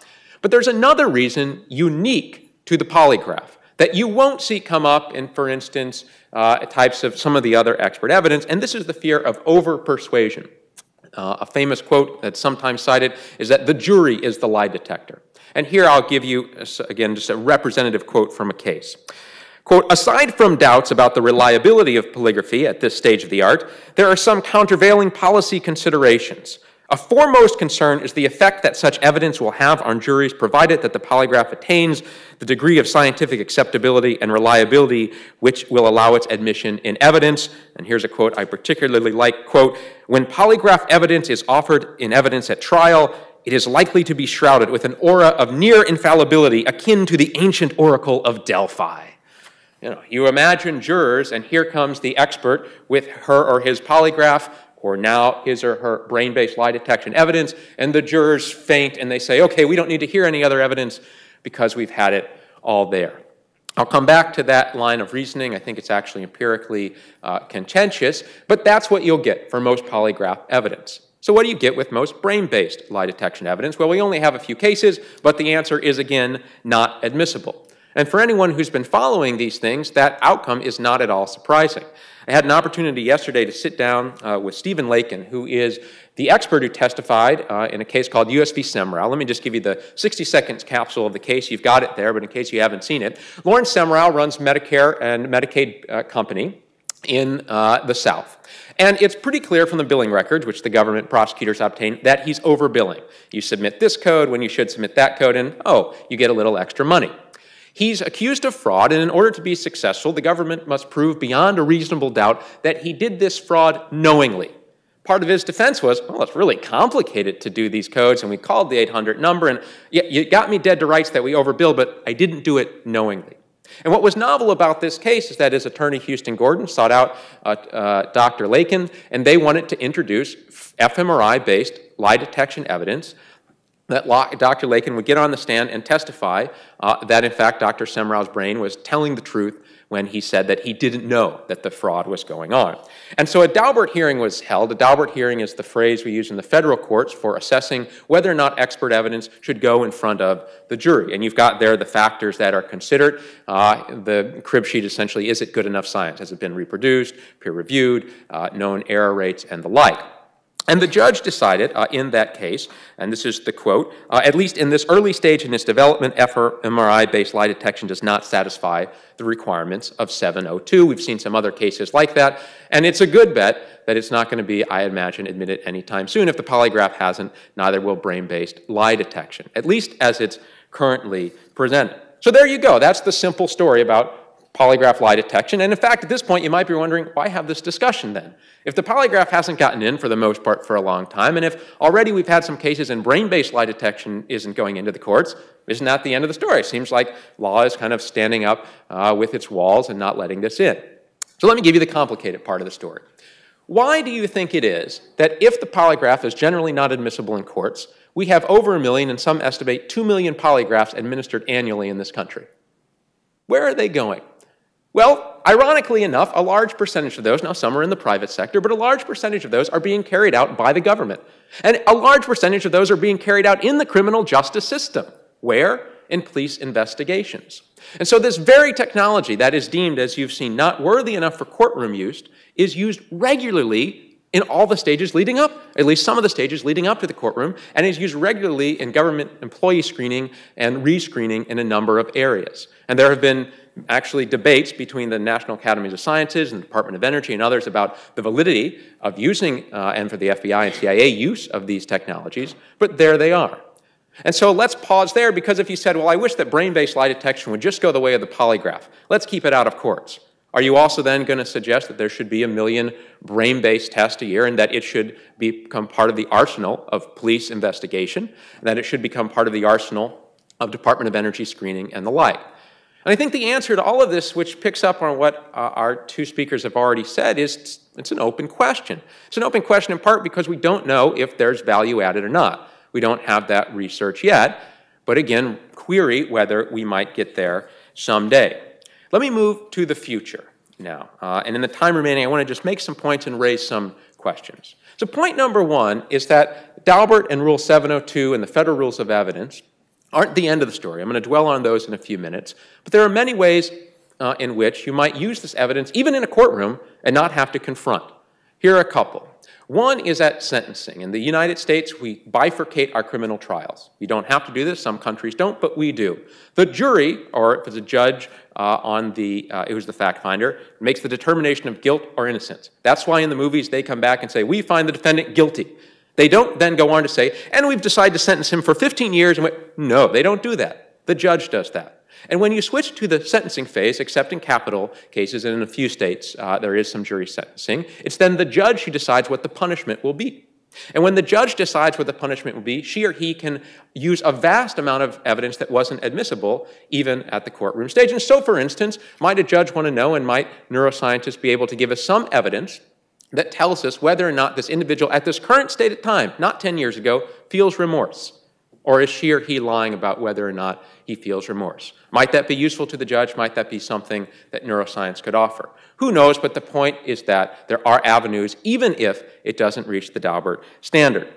But there's another reason unique to the polygraph that you won't see come up in, for instance, uh, types of some of the other expert evidence, and this is the fear of over-persuasion. Uh, a famous quote that's sometimes cited is that the jury is the lie detector. And here I'll give you, again, just a representative quote from a case. Quote, aside from doubts about the reliability of polygraphy at this stage of the art, there are some countervailing policy considerations. A foremost concern is the effect that such evidence will have on juries provided that the polygraph attains the degree of scientific acceptability and reliability which will allow its admission in evidence. And here's a quote I particularly like, quote, when polygraph evidence is offered in evidence at trial, it is likely to be shrouded with an aura of near infallibility akin to the ancient oracle of Delphi. You know, you imagine jurors, and here comes the expert with her or his polygraph or now his or her brain-based lie detection evidence, and the jurors faint and they say, okay, we don't need to hear any other evidence because we've had it all there. I'll come back to that line of reasoning. I think it's actually empirically uh, contentious, but that's what you'll get for most polygraph evidence. So what do you get with most brain-based lie detection evidence? Well, we only have a few cases, but the answer is, again, not admissible. And for anyone who's been following these things, that outcome is not at all surprising. I had an opportunity yesterday to sit down uh, with Steven Laken, who is the expert who testified uh, in a case called US v. Semrau. Let me just give you the 60 seconds capsule of the case. You've got it there, but in case you haven't seen it, Lorne Semrau runs Medicare and Medicaid uh, company in uh, the South. And it's pretty clear from the billing records, which the government prosecutors obtain, that he's overbilling. You submit this code when you should submit that code, and oh, you get a little extra money. He's accused of fraud, and in order to be successful, the government must prove beyond a reasonable doubt that he did this fraud knowingly. Part of his defense was, well, it's really complicated to do these codes, and we called the 800 number, and you got me dead to rights that we overbilled, but I didn't do it knowingly. And what was novel about this case is that his attorney, Houston Gordon, sought out uh, uh, Dr. Laken, and they wanted to introduce fMRI-based lie detection evidence that Dr. Laken would get on the stand and testify uh, that, in fact, Dr. Semrau's brain was telling the truth when he said that he didn't know that the fraud was going on. And so a Daubert hearing was held. A Daubert hearing is the phrase we use in the federal courts for assessing whether or not expert evidence should go in front of the jury. And you've got there the factors that are considered. Uh, the crib sheet essentially, is it good enough science? Has it been reproduced, peer-reviewed, uh, known error rates, and the like? And the judge decided uh, in that case, and this is the quote, uh, at least in this early stage in its development, fMRI-based lie detection does not satisfy the requirements of 702. We've seen some other cases like that, and it's a good bet that it's not going to be, I imagine, admitted anytime soon. If the polygraph hasn't, neither will brain-based lie detection, at least as it's currently presented. So there you go. That's the simple story about polygraph lie detection. And in fact, at this point, you might be wondering, why have this discussion then? If the polygraph hasn't gotten in for the most part for a long time, and if already we've had some cases and brain-based lie detection isn't going into the courts, isn't that the end of the story? It seems like law is kind of standing up uh, with its walls and not letting this in. So let me give you the complicated part of the story. Why do you think it is that if the polygraph is generally not admissible in courts, we have over a million, and some estimate two million polygraphs administered annually in this country? Where are they going? Well, ironically enough, a large percentage of those, now some are in the private sector, but a large percentage of those are being carried out by the government. And a large percentage of those are being carried out in the criminal justice system. Where? In police investigations. And so this very technology that is deemed, as you've seen, not worthy enough for courtroom use is used regularly in all the stages leading up, at least some of the stages leading up to the courtroom, and is used regularly in government employee screening and rescreening in a number of areas. And there have been actually debates between the National Academies of Sciences and the Department of Energy and others about the validity of using, uh, and for the FBI and CIA, use of these technologies, but there they are. And so let's pause there because if you said, well, I wish that brain-based lie detection would just go the way of the polygraph, let's keep it out of courts. Are you also then going to suggest that there should be a million brain-based tests a year and that it should become part of the arsenal of police investigation, and that it should become part of the arsenal of Department of Energy screening and the like? And I think the answer to all of this, which picks up on what uh, our two speakers have already said, is it's an open question. It's an open question in part because we don't know if there's value added or not. We don't have that research yet, but again, query whether we might get there someday. Let me move to the future now. Uh, and in the time remaining, I want to just make some points and raise some questions. So point number one is that Daubert and Rule 702 and the Federal Rules of Evidence aren't the end of the story. I'm going to dwell on those in a few minutes. But there are many ways uh, in which you might use this evidence, even in a courtroom, and not have to confront. Here are a couple. One is at sentencing. In the United States, we bifurcate our criminal trials. We don't have to do this. Some countries don't, but we do. The jury, or if it's a judge uh, on the, uh, it was the fact finder, makes the determination of guilt or innocence. That's why in the movies they come back and say, we find the defendant guilty. They don't then go on to say, and we've decided to sentence him for 15 years. And no, they don't do that. The judge does that. And when you switch to the sentencing phase, except in capital cases and in a few states uh, there is some jury sentencing, it's then the judge who decides what the punishment will be. And when the judge decides what the punishment will be, she or he can use a vast amount of evidence that wasn't admissible even at the courtroom stage. And so, for instance, might a judge want to know and might neuroscientists be able to give us some evidence that tells us whether or not this individual at this current state of time, not 10 years ago, feels remorse? Or is she or he lying about whether or not he feels remorse? Might that be useful to the judge? Might that be something that neuroscience could offer? Who knows, but the point is that there are avenues, even if it doesn't reach the Daubert standard.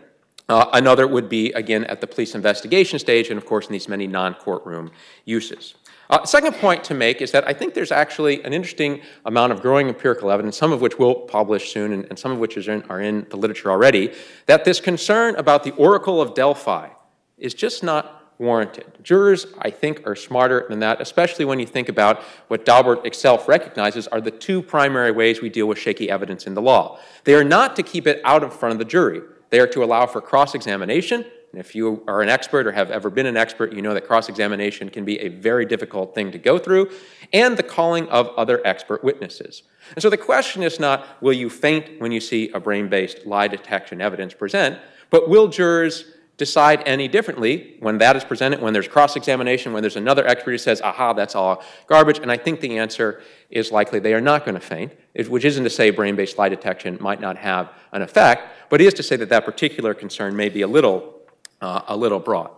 Uh, another would be, again, at the police investigation stage, and of course in these many non-courtroom uses. Uh, second point to make is that I think there's actually an interesting amount of growing empirical evidence, some of which we'll publish soon and, and some of which in, are in the literature already, that this concern about the Oracle of Delphi is just not warranted. Jurors, I think, are smarter than that, especially when you think about what Daubert itself recognizes are the two primary ways we deal with shaky evidence in the law. They are not to keep it out in front of the jury. They are to allow for cross-examination and if you are an expert or have ever been an expert, you know that cross-examination can be a very difficult thing to go through, and the calling of other expert witnesses. And so the question is not, will you faint when you see a brain-based lie detection evidence present, but will jurors decide any differently when that is presented, when there's cross-examination, when there's another expert who says, aha, that's all garbage, and I think the answer is likely they are not going to faint, which isn't to say brain-based lie detection might not have an effect, but is to say that that particular concern may be a little uh, a little broad.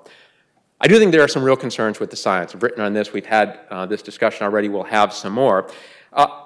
I do think there are some real concerns with the science. I've written on this. We've had uh, this discussion already. We'll have some more. Uh,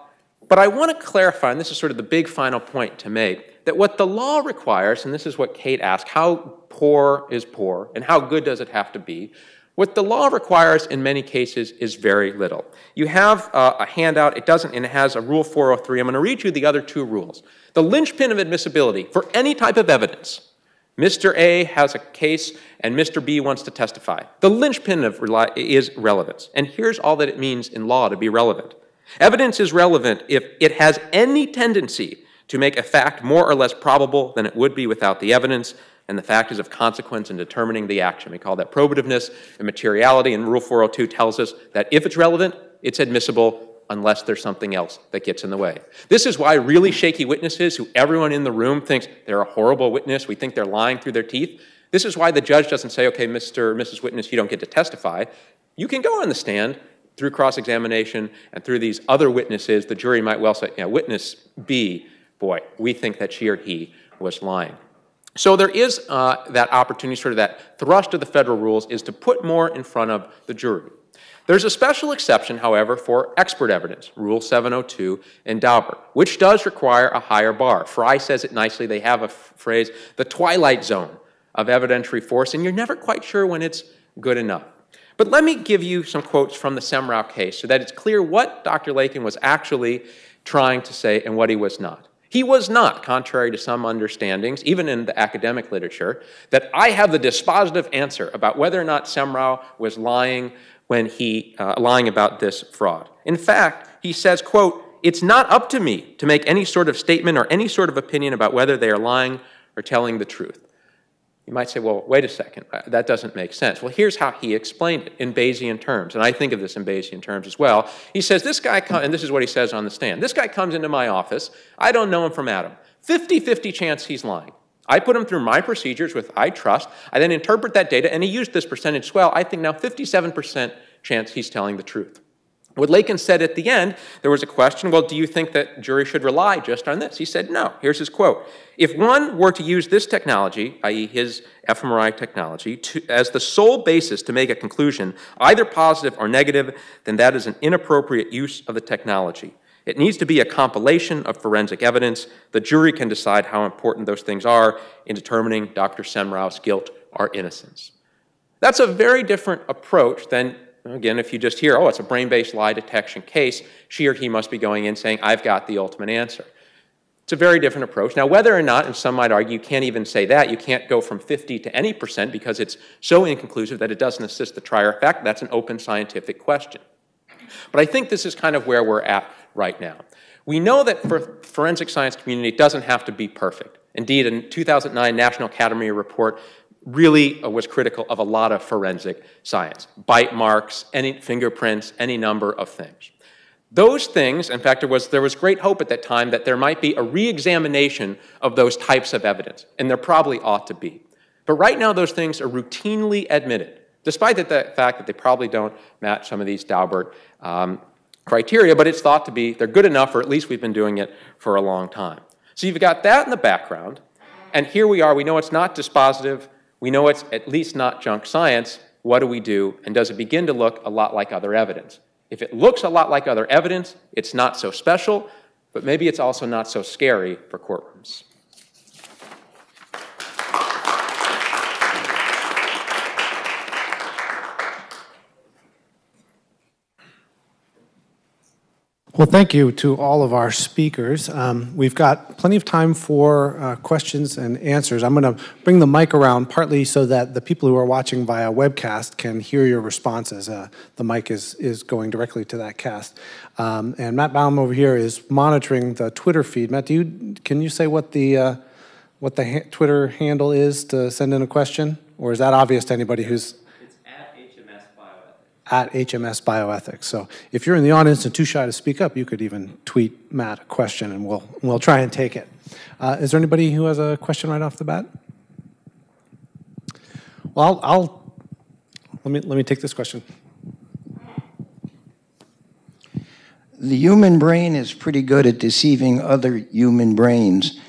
but I want to clarify, and this is sort of the big final point to make, that what the law requires, and this is what Kate asked, how poor is poor, and how good does it have to be? What the law requires in many cases is very little. You have uh, a handout, it doesn't, and it has a Rule 403. I'm going to read you the other two rules. The linchpin of admissibility for any type of evidence Mr. A has a case and Mr. B wants to testify. The linchpin of is relevance. And here's all that it means in law to be relevant. Evidence is relevant if it has any tendency to make a fact more or less probable than it would be without the evidence, and the fact is of consequence in determining the action. We call that probativeness and materiality, and Rule 402 tells us that if it's relevant, it's admissible unless there's something else that gets in the way. This is why really shaky witnesses, who everyone in the room thinks they're a horrible witness, we think they're lying through their teeth, this is why the judge doesn't say, okay, Mr. or Mrs. Witness, you don't get to testify. You can go on the stand through cross-examination and through these other witnesses. The jury might well say, yeah, witness B, boy, we think that she or he was lying. So there is uh, that opportunity, sort of that thrust of the federal rules is to put more in front of the jury. There's a special exception, however, for expert evidence, Rule 702 in Daubert, which does require a higher bar. Frye says it nicely. They have a phrase, the twilight zone of evidentiary force, and you're never quite sure when it's good enough. But let me give you some quotes from the Semrau case so that it's clear what Dr. Laken was actually trying to say and what he was not. He was not, contrary to some understandings, even in the academic literature, that I have the dispositive answer about whether or not Semrau was lying when he uh, lying about this fraud. In fact, he says, quote, "It's not up to me to make any sort of statement or any sort of opinion about whether they are lying or telling the truth." You might say, well, wait a second, uh, that doesn't make sense. Well, here's how he explained it in Bayesian terms, and I think of this in Bayesian terms as well. He says, this guy, and this is what he says on the stand, this guy comes into my office, I don't know him from Adam. 50-50 chance he's lying. I put him through my procedures with I trust, I then interpret that data, and he used this percentage swell. I think now 57% chance he's telling the truth. What Laken said at the end, there was a question, well, do you think that jury should rely just on this? He said, no. Here's his quote. If one were to use this technology, i.e. his fMRI technology, to, as the sole basis to make a conclusion, either positive or negative, then that is an inappropriate use of the technology. It needs to be a compilation of forensic evidence. The jury can decide how important those things are in determining Dr. Semrau's guilt or innocence. That's a very different approach than Again, if you just hear, oh, it's a brain-based lie detection case, she or he must be going in saying, I've got the ultimate answer. It's a very different approach. Now, whether or not, and some might argue, you can't even say that, you can't go from 50 to any percent because it's so inconclusive that it doesn't assist the trier of fact, that's an open scientific question. But I think this is kind of where we're at right now. We know that for forensic science community, it doesn't have to be perfect. Indeed, a 2009 National Academy report really uh, was critical of a lot of forensic science. Bite marks, any fingerprints, any number of things. Those things, in fact, there was, there was great hope at that time that there might be a re-examination of those types of evidence, and there probably ought to be. But right now, those things are routinely admitted, despite the, fact that they probably don't match some of these Daubert um, criteria, but it's thought to be they're good enough, or at least we've been doing it for a long time. So you've got that in the background, and here we are. We know it's not dispositive. We know it's at least not junk science. What do we do? And does it begin to look a lot like other evidence? If it looks a lot like other evidence, it's not so special, but maybe it's also not so scary for courtrooms. Well, thank you to all of our speakers. Um, we've got plenty of time for uh, questions and answers. I'm going to bring the mic around partly so that the people who are watching via webcast can hear your responses. Uh, the mic is, is going directly to that cast. Um, and Matt Baum over here is monitoring the Twitter feed. Matt, do you, can you say what the, uh, what the ha Twitter handle is to send in a question? Or is that obvious to anybody who's at HMS Bioethics. So if you're in the audience and too shy to speak up, you could even tweet Matt a question and we'll, we'll try and take it. Uh, is there anybody who has a question right off the bat? Well, I'll, I'll let, me, let me take this question. The human brain is pretty good at deceiving other human brains.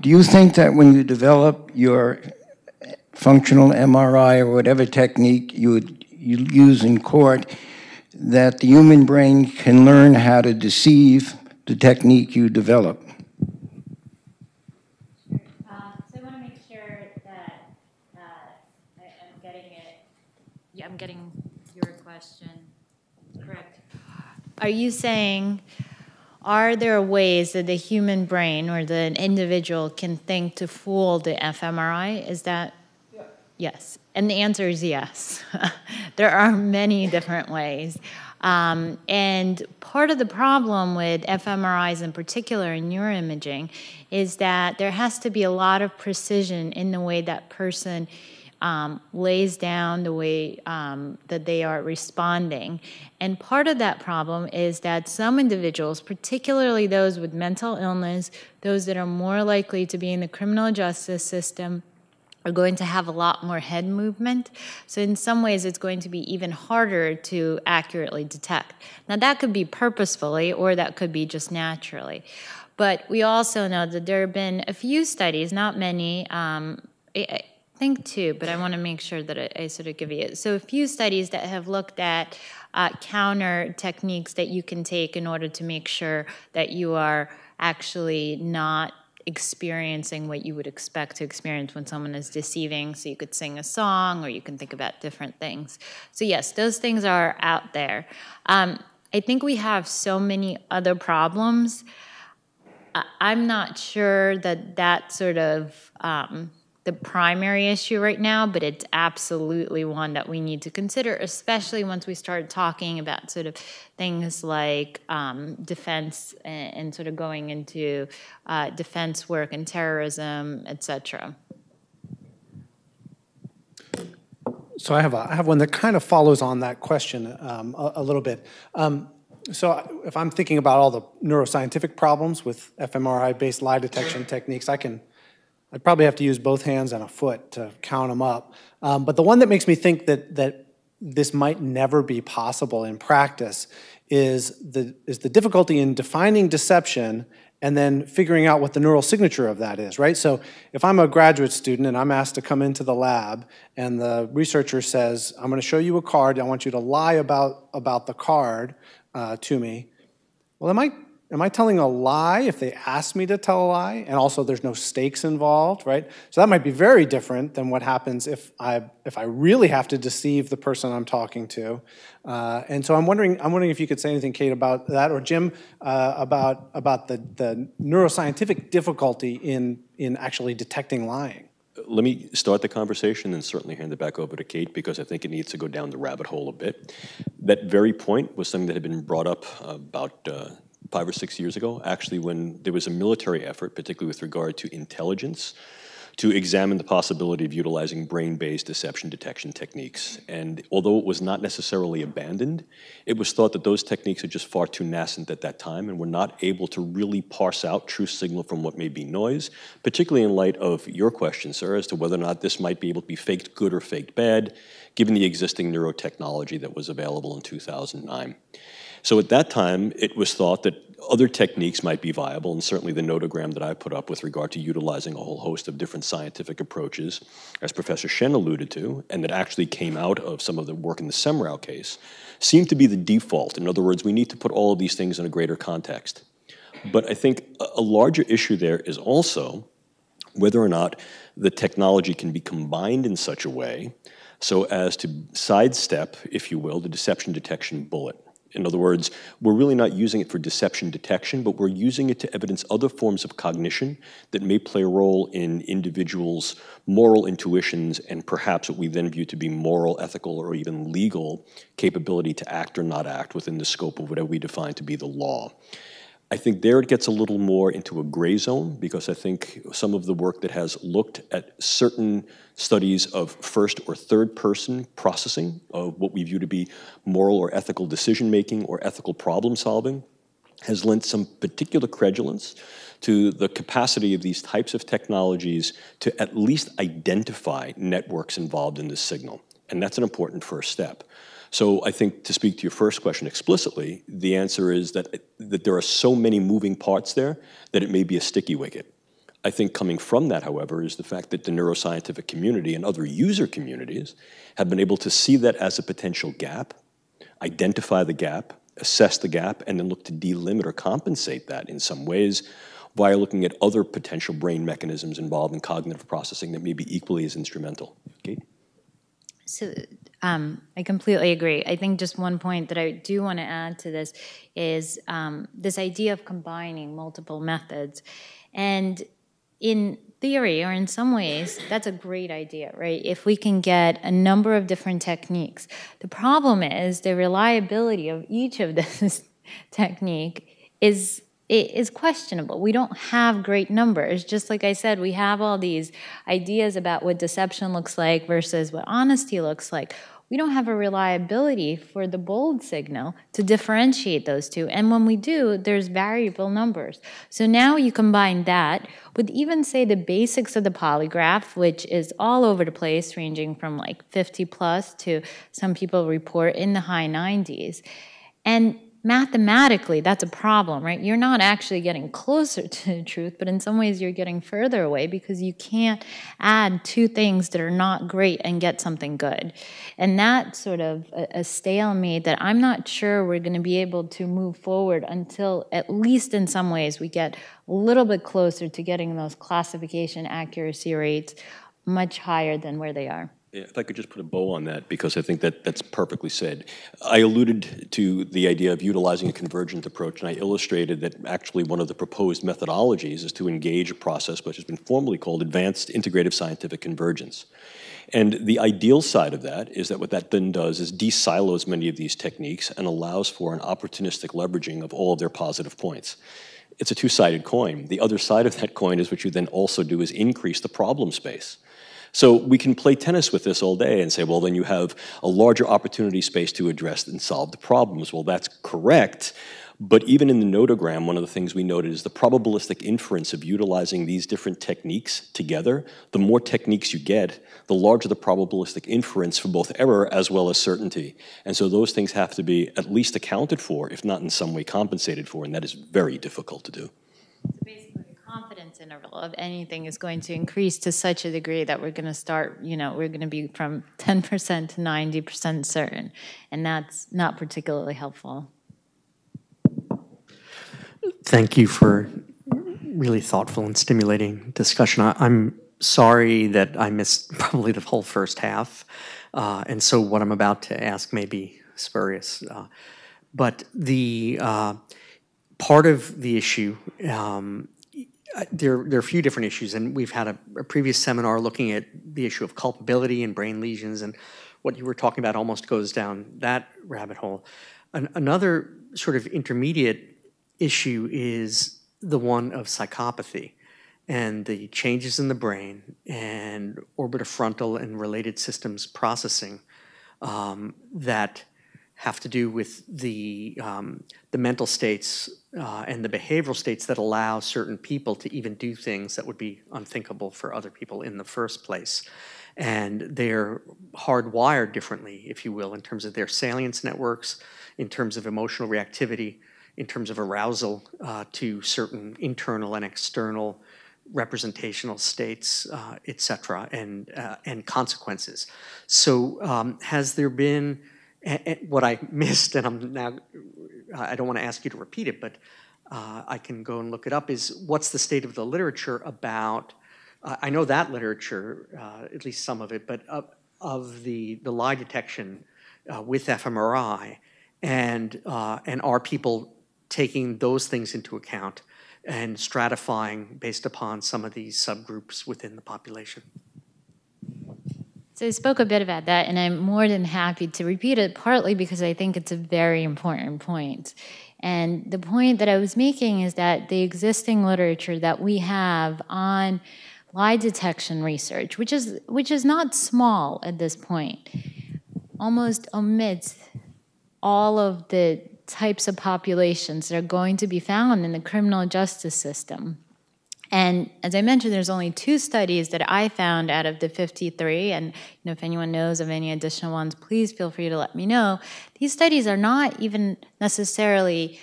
Do you think that when you develop your functional MRI or whatever technique you would use in court that the human brain can learn how to deceive the technique you develop. Uh, so I want to make sure that uh, I, am getting it. Yeah, I'm getting your question. Correct. Are you saying, are there ways that the human brain or the individual can think to fool the fMRI? Is that? Yeah. Yes. And the answer is yes. [LAUGHS] there are many different ways. Um, and part of the problem with fMRIs in particular in neuroimaging is that there has to be a lot of precision in the way that person um, lays down the way um, that they are responding. And part of that problem is that some individuals, particularly those with mental illness, those that are more likely to be in the criminal justice system, are going to have a lot more head movement. So in some ways, it's going to be even harder to accurately detect. Now that could be purposefully or that could be just naturally. But we also know that there have been a few studies, not many, um, I think two, but I want to make sure that I, I, sort of give you. So a few studies that have looked at uh, counter techniques that you can take in order to make sure that you are actually not experiencing what you would expect to experience when someone is deceiving. So you could sing a song or you can think about different things. So, yes, those things are out there. Um, I think we have so many other problems. I'm not sure that that sort of um, the primary issue right now, but it's absolutely one that we need to consider, especially once we start talking about sort of things like um, defense and, and, sort of going into uh, defense work and terrorism, et cetera. So I have, a, I have one that kind of follows on that question um, a, a, little bit. Um, so if I'm thinking about all the neuroscientific problems with fMRI-based lie detection techniques, I can I'd probably have to use both hands and a foot to count them up. Um, but the one that makes me think that, that this might never be possible in practice is the, is the difficulty in defining deception and then figuring out what the neural signature of that is, right? So if I'm a graduate student and I'm asked to come into the lab and the researcher says, I'm gonna show you a card, I want you to lie about, about the card uh, to me, well, it might Am I telling a lie if they ask me to tell a lie? And also there's no stakes involved, right? So that might be very different than what happens if I, if I really have to deceive the person I'm talking to. Uh, and so I'm wondering, I'm wondering if you could say anything, Kate, about that, or Jim, uh, about, about the, the neuroscientific difficulty in, in actually detecting lying. Let me start the conversation and certainly hand it back over to Kate because I think it needs to go down the rabbit hole a bit. That very point was something that had been brought up about uh, five or six years ago, actually when there was a military effort, particularly with regard to intelligence, to examine the possibility of utilizing brain-based deception detection techniques. And although it was not necessarily abandoned, it was thought that those techniques are just far too nascent at that time and were not able to really parse out true signal from what may be noise, particularly in light of your question, sir, as to whether or not this might be able to be faked good or faked bad, given the existing neurotechnology that was available in 2009. So at that time, it was thought that other techniques might be viable, and certainly the notogram that I put up with regard to utilizing a whole host of different scientific approaches, as Professor Shen alluded to, and that actually came out of some of the work in the Semrau case, seemed to be the default. In other words, we need to put all of these things in a greater context. But I think a larger issue there is also whether or not the technology can be combined in such a way so as to sidestep, if you will, the deception detection bullet. In other words, we're really not using it for deception detection, but we're using it to evidence other forms of cognition that may play a role in individuals' moral intuitions and perhaps what we then view to be moral, ethical, or even legal capability to act or not act within the scope of whatever we define to be the law. I think there it gets a little more into a gray zone because I think some of the work that has looked at certain studies of first or third person processing of what we view to be moral or ethical decision making or ethical problem solving has lent some particular credulence to the capacity of these types of technologies to at least identify networks involved in this signal. And that's an important first step. So I think to speak to your first question explicitly, the answer is that, that there are so many moving parts there that it may be a sticky wicket. I think coming from that, however, is the fact that the neuroscientific community and other user communities have been able to see that as a potential gap, identify the gap, assess the gap, and then look to delimit or compensate that in some ways via looking at other potential brain mechanisms involved in cognitive processing that may be equally as instrumental. Kate? So um, I completely agree. I think just one point that I do want to add to this is um, this idea of combining multiple methods. And in theory, or in some ways, that's a great idea, right? If we can get a number of different techniques. The problem is the reliability of each of [LAUGHS] this technique is is questionable. We don't have great numbers. Just like I said, we have all these ideas about what deception looks like versus what honesty looks like we don't have a reliability for the BOLD signal to differentiate those two. And when we do, there's variable numbers. So now you combine that with even say the basics of the polygraph, which is all over the place, ranging from like 50 plus to some people report in the high 90s. And mathematically that's a problem, right? You're not actually getting closer [LAUGHS] to the truth, but in some ways you're getting further away because you can't add two things that are not great and get something good. And that's sort of a, a stalemate that I'm not sure we're going to be able to move forward until, at least in some ways, we get a little bit closer to getting those classification accuracy rates much higher than where they are. If I could just put a bow on that, because I think that that's perfectly said. I alluded to the idea of utilizing a convergent approach, and I illustrated that actually one of the proposed methodologies is to engage a process which has been formally called Advanced Integrative Scientific Convergence. And the ideal side of that is that what that then does is de-silos many of these techniques and allows for an opportunistic leveraging of all of their positive points. It's a two-sided coin. The other side of that coin is what you then also do is increase the problem space. So we can play tennis with this all day and say, well, then you have a larger opportunity space to address and solve the problems. Well, that's correct. But even in the notogram, one of the things we noted is the probabilistic inference of utilizing these different techniques together. The more techniques you get, the larger the probabilistic inference for both error as well as certainty. And so those things have to be at least accounted for, if not in some way compensated for, and that is very difficult to do confidence interval of anything is going to increase to such a degree that we're going to start, you know, we're going to be from 10% to 90% certain. And that's not particularly helpful. Thank you for really thoughtful and stimulating discussion. I, am sorry that I missed [LAUGHS] probably the whole first half. Uh, and so what I'm about to ask may be spurious. Uh, but the uh, part of the issue um, there, there are a few different issues, and we've had a, a, previous seminar looking at the issue of culpability and brain lesions, and what you were talking about almost goes down that rabbit hole. An, another sort of intermediate issue is the one of psychopathy and the changes in the brain and orbitofrontal and related systems processing um, that have to do with the, um, the mental states uh, and the behavioral states that allow certain people to even do things that would be unthinkable for other people in the first place. And they're hardwired differently, if you will, in terms of their salience networks, in terms of emotional reactivity, in terms of arousal uh, to certain internal and external representational states, uh, et cetera, and, uh, and consequences. So um, has there been what I [LAUGHS] missed, and I'm now, I don't want to ask you to repeat it, but uh, I can go and look it up, is what's the state of the literature about, uh, I know that literature, uh, at least some of it, but of, of the, the lie detection uh, with fMRI, and, uh, and are people taking those things into account and stratifying based upon some of these subgroups within the population? So I spoke a bit about that, and I'm more than happy to repeat it, partly because I think it's a very important point. And the point that I was making is that the existing literature that we have on lie detection research, which is, which is not small at this point, almost omits all of the types of populations that are going to be found in the criminal justice system. And as I mentioned, there's only two studies that I found out of the 53. And you know, if anyone knows of any additional ones, please feel free to let me know. These studies are not even necessarily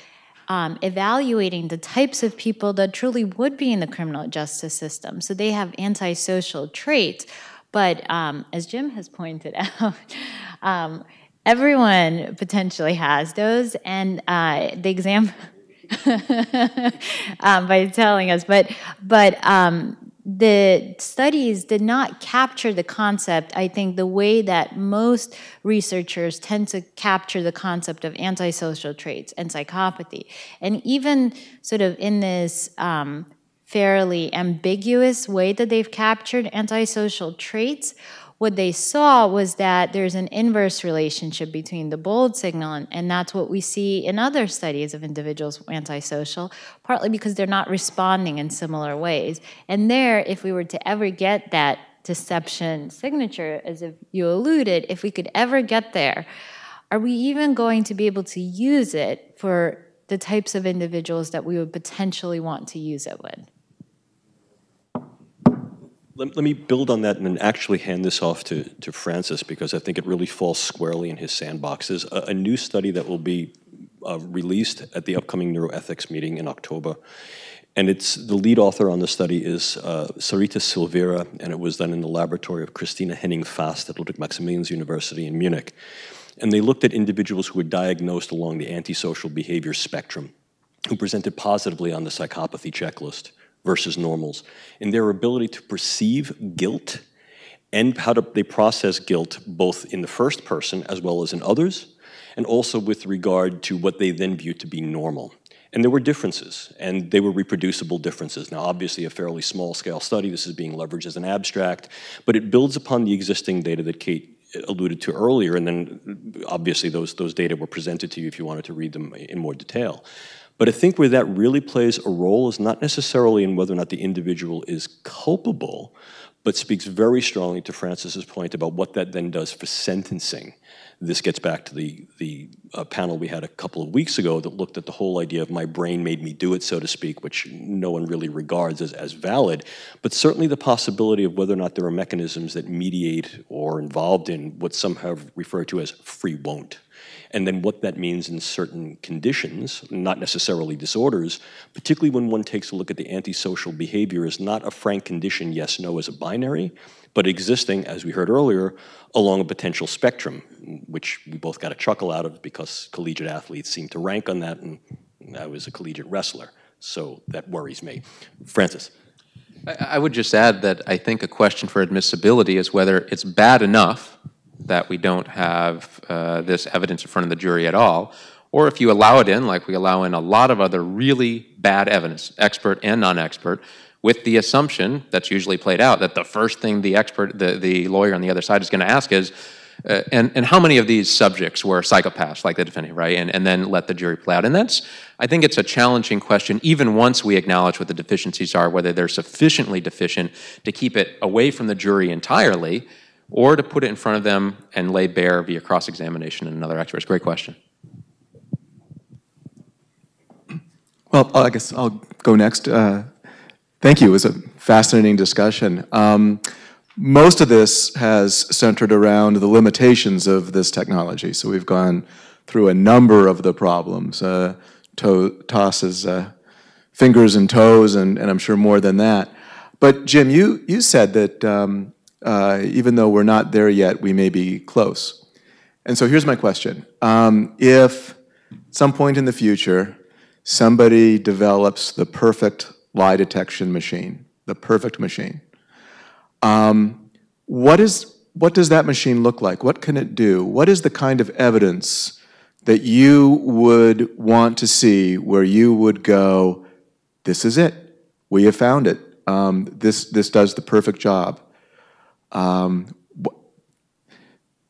um, evaluating the types of people that truly would be in the criminal justice system. So they have antisocial traits. But um, as Jim has pointed [LAUGHS] out, um, everyone potentially has those. And uh, the example. [LAUGHS] um, by telling us. But but um, the studies did not capture the concept, I think, the way that most researchers tend to capture the concept of antisocial traits and psychopathy. And even sort of in this um, fairly ambiguous way that they've captured antisocial traits, what they saw was that there's an inverse relationship between the BOLD signal, and, and, that's what we see in other studies of individuals antisocial, partly because they're not responding in similar ways. And there, if we were to ever get that deception signature, as if you alluded, if we could ever get there, are we even going to be able to use it for the types of individuals that we would potentially want to use it with? Let, let me build on that and then actually hand this off to, to Francis because I think it really falls squarely in his sandboxes. A, a new study that will be uh, released at the upcoming neuroethics meeting in October. And it's the lead author on the study is uh, Sarita Silveira, and it was done in the laboratory of Kristina Hennig-Fast at Ludwig Maximilians University in Munich. And they looked at individuals who were diagnosed along the antisocial behavior spectrum, who presented positively on the psychopathy checklist versus normals, in their ability to perceive guilt and how to, they process guilt both in the first person as well as in others, and also with regard to what they then view to be normal. And there were differences, and they were reproducible differences. Now, obviously, a fairly small-scale study, this is being leveraged as an abstract, but it builds upon the existing data that Kate alluded to earlier, and then obviously those, those data were presented to you if you wanted to read them in more detail. But I think where that really plays a role is not necessarily in whether or not the individual is culpable, but speaks very strongly to Francis's point about what that then does for sentencing. This gets back to the, the uh, panel we had a couple of weeks ago that looked at the whole idea of my brain made me do it, so to speak, which no one really regards as, as valid, but certainly the possibility of whether or not there are mechanisms that mediate or involved in what some have referred to as free won't and then what that means in certain conditions, not necessarily disorders, particularly when one takes a look at the antisocial behavior as not a frank condition, yes, no, as a binary, but existing, as we heard earlier, along a potential spectrum, which we both got a chuckle out of because collegiate athletes seem to rank on that, and I was a collegiate wrestler, so that worries me. Francis. I would just add that I think a question for admissibility is whether it's bad enough that we don't have uh, this evidence in front of the jury at all, or if you allow it in, like we allow in a lot of other really bad evidence, expert and non-expert, with the assumption that's usually played out that the first thing the expert, the, the lawyer on the other side is going to ask is, uh, and, and how many of these subjects were psychopaths like the defendant, right? And, and then let the jury play out. And that's, I think it's a challenging question, even once we acknowledge what the deficiencies are, whether they're sufficiently deficient to keep it away from the jury entirely, or to put it in front of them and lay bare via cross-examination and another expert? Great question. Well, I guess I'll go next. Uh, thank you. It was a fascinating discussion. Um, most of this has centered around the limitations of this technology. So we've gone through a number of the problems. Uh, to tosses, uh, fingers and toes, and, and I'm sure more than that. But Jim, you, you said that um, uh, even though we're not there yet, we may be close. And so here's my question. Um, if some point in the future, somebody develops the perfect lie detection machine, the perfect machine, um, what, is, what does that machine look like? What can it do? What is the kind of evidence that you would want to see where you would go, this is it, we have found it, um, this, this does the perfect job. Um,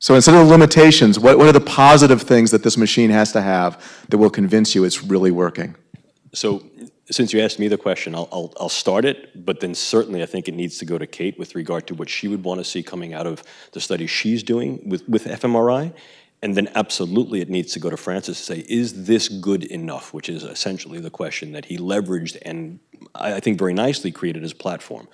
so instead of the limitations, what, what are the positive things that this machine has to have that will convince you it's really working? So since you asked me the question, I'll, I'll, I'll, start it, but then certainly I think it needs to go to Kate with regard to what she would want to see coming out of the study she's doing with, with fMRI. And then absolutely it needs to go to Francis to say, is this good enough? Which is essentially the question that he leveraged and I think very nicely created his platform.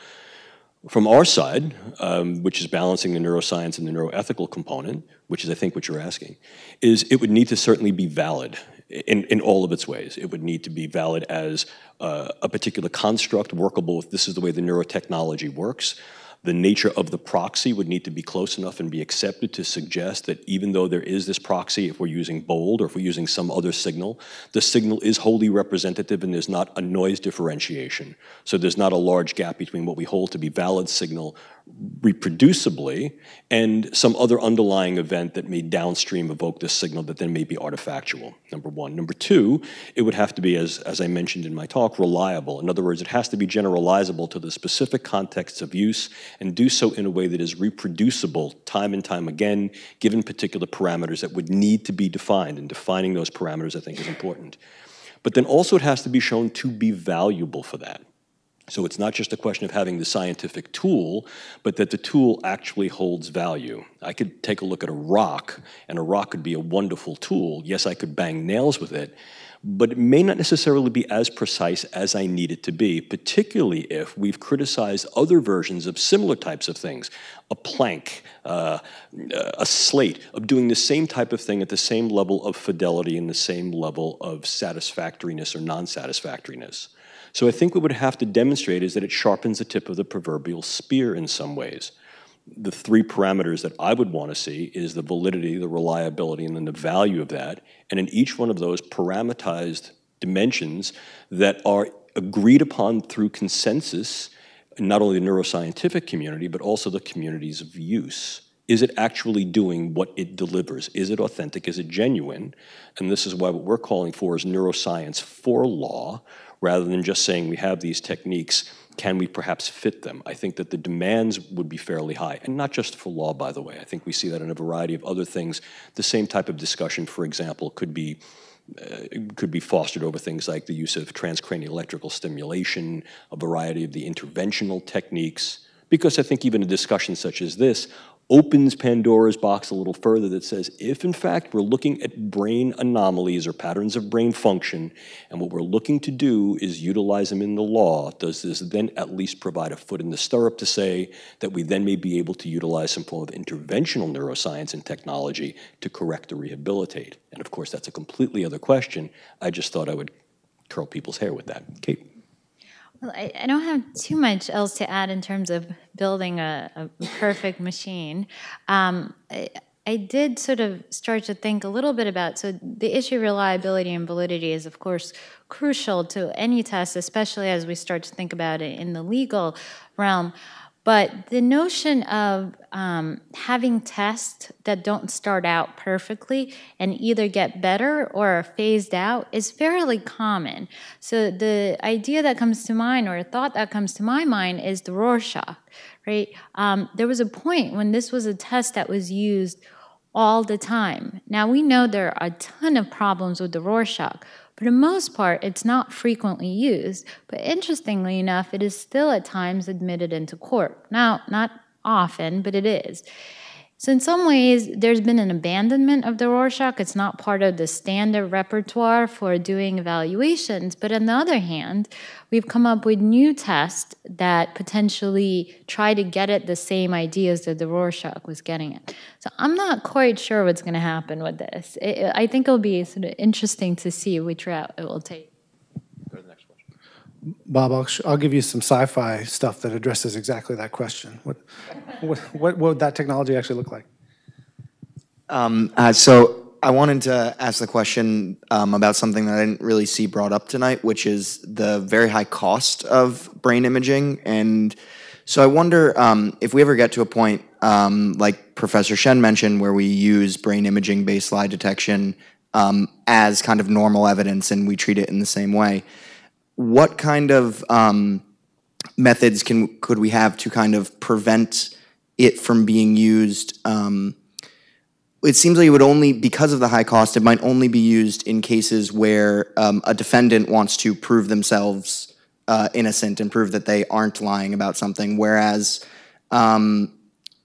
From our side, um, which is balancing the neuroscience and the neuroethical component, which is I think what you're asking, is it would need to certainly be valid in, in all of its ways. It would need to be valid as uh, a particular construct workable if this is the way the neurotechnology works, The nature of the proxy would need to be close enough and be accepted to suggest that even though there is this proxy, if we're using BOLD or if we're using some other signal, the signal is wholly representative and there's not a noise differentiation. So there's not a large gap between what we hold to be valid signal reproducibly and some other underlying event that may downstream evoke this signal that then may be artifactual, number one. Number two, it would have to be, as, as I mentioned in my talk, reliable. In other words, it has to be generalizable to the specific contexts of use and do so in a way that is reproducible time and time again, given particular parameters that would need to be defined, and defining those parameters I think is important. But then also it has to be shown to be valuable for that. So it's not just a question of having the scientific tool, but that the tool actually holds value. I could take a look at a rock, and a rock could be a wonderful tool. Yes, I could bang nails with it, but it may not necessarily be as precise as I need it to be, particularly if we've criticized other versions of similar types of things. A plank, uh, a slate, of doing the same type of thing at the same level of fidelity and the same level of satisfactoriness or non-satisfactoriness. So I think what we would have to demonstrate is that it sharpens the tip of the proverbial spear in some ways. The three parameters that I would want to see is the validity, the reliability, and then the value of that. And in each one of those parameterized dimensions that are agreed upon through consensus, not only the neuroscientific community, but also the communities of use. Is it actually doing what it delivers? Is it authentic? Is it genuine? And this is why what we're calling for is neuroscience for law, rather than just saying we have these techniques, can we perhaps fit them? I think that the demands would be fairly high, and not just for law, by the way. I think we see that in a variety of other things. The same type of discussion, for example, could be uh, could be fostered over things like the use of transcranial electrical stimulation, a variety of the interventional techniques, because I think even a discussion such as this opens Pandora's box a little further that says if in fact we're looking at brain anomalies or patterns of brain function and what we're looking to do is utilize them in the law, does this then at least provide a foot in the stirrup to say that we then may be able to utilize some form of interventional neuroscience and technology to correct or rehabilitate? And of course that's a completely other question. I just thought I would curl people's hair with that. Kate. I, I, don't have too much else to add in terms of building a, a perfect machine. Um, I, I, did sort of start to think a little bit about, so the issue of reliability and validity is, of course, crucial to any test, especially as we start to think about it in the legal realm. But the notion of um, having tests that don't start out perfectly and either get better or are phased out is fairly common. So the idea that comes to mind or a thought that comes to my mind is the Rorschach, right? Um, there was a point when this was a test that was used all the time. Now we know there are a ton of problems with the Rorschach, for the most part, it's not frequently used, but interestingly enough, it is still at times admitted into court. Now, not often, but it is. So in some ways, there's been an abandonment of the Rorschach. It's not part of the standard repertoire for doing evaluations. But on the other hand, we've come up with new tests that potentially try to get at the same ideas that the Rorschach was getting at. So I'm not quite sure what's going to happen with this. It, I think it'll be sort of interesting to see which route it will take. Bob, I'll, I'll give you some sci-fi stuff that addresses exactly that question. What, what, what would that technology actually look like? Um, uh, so I wanted to ask the question um, about something that I didn't really see brought up tonight, which is the very high cost of brain imaging. And so I wonder um, if we ever get to a point, um, like Professor Shen mentioned, where we use brain imaging-based lie detection um, as kind of normal evidence and we treat it in the same way what kind of um, methods can could we have to kind of prevent it from being used? It seems like it would only, because of the high cost, it might only be used in cases where um, a defendant wants to prove themselves uh, innocent and prove that they aren't lying about something, whereas um,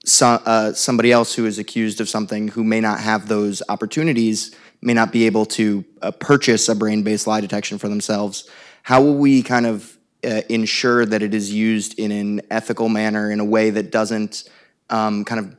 so, uh, somebody else who is accused of something who may not have those opportunities may not be able to uh, purchase a brain-based lie detection for themselves. How will we kind of uh, ensure that it is used in an ethical manner in a way that doesn't um, kind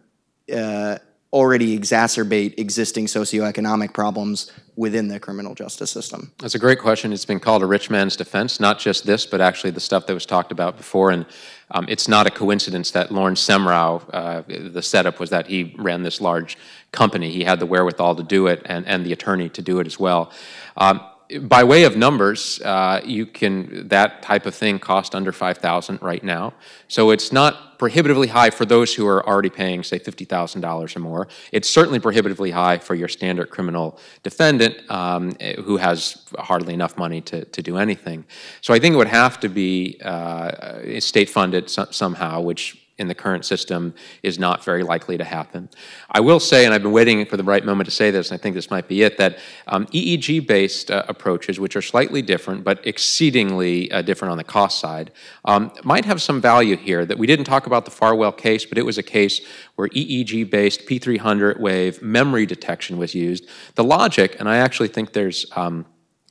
of uh, already exacerbate existing socioeconomic problems within the criminal justice system? That's a great question. It's been called a rich man's defense, not just this, but actually the stuff that was talked about before. And um, it's not a coincidence that Lorne Semrau, uh, the setup was that he ran this large company. He had the wherewithal to do it and, and the attorney to do it as well. Um, by way of numbers, uh, you can that type of thing cost under five thousand right now. So it's not prohibitively high for those who are already paying, say, fifty thousand dollars or more. It's certainly prohibitively high for your standard criminal defendant um, who has hardly enough money to, to do anything. So I think it would have to be uh, state funded so somehow, which in the current system is not very likely to happen. I will say, and I've been waiting for the right moment to say this, and I think this might be it, that um, EEG-based uh, approaches, which are slightly different but exceedingly uh, different on the cost side, um, might have some value here that we didn't talk about the Farwell case, but it was a case where EEG-based P300 wave memory detection was used. The logic, and I actually think there's um,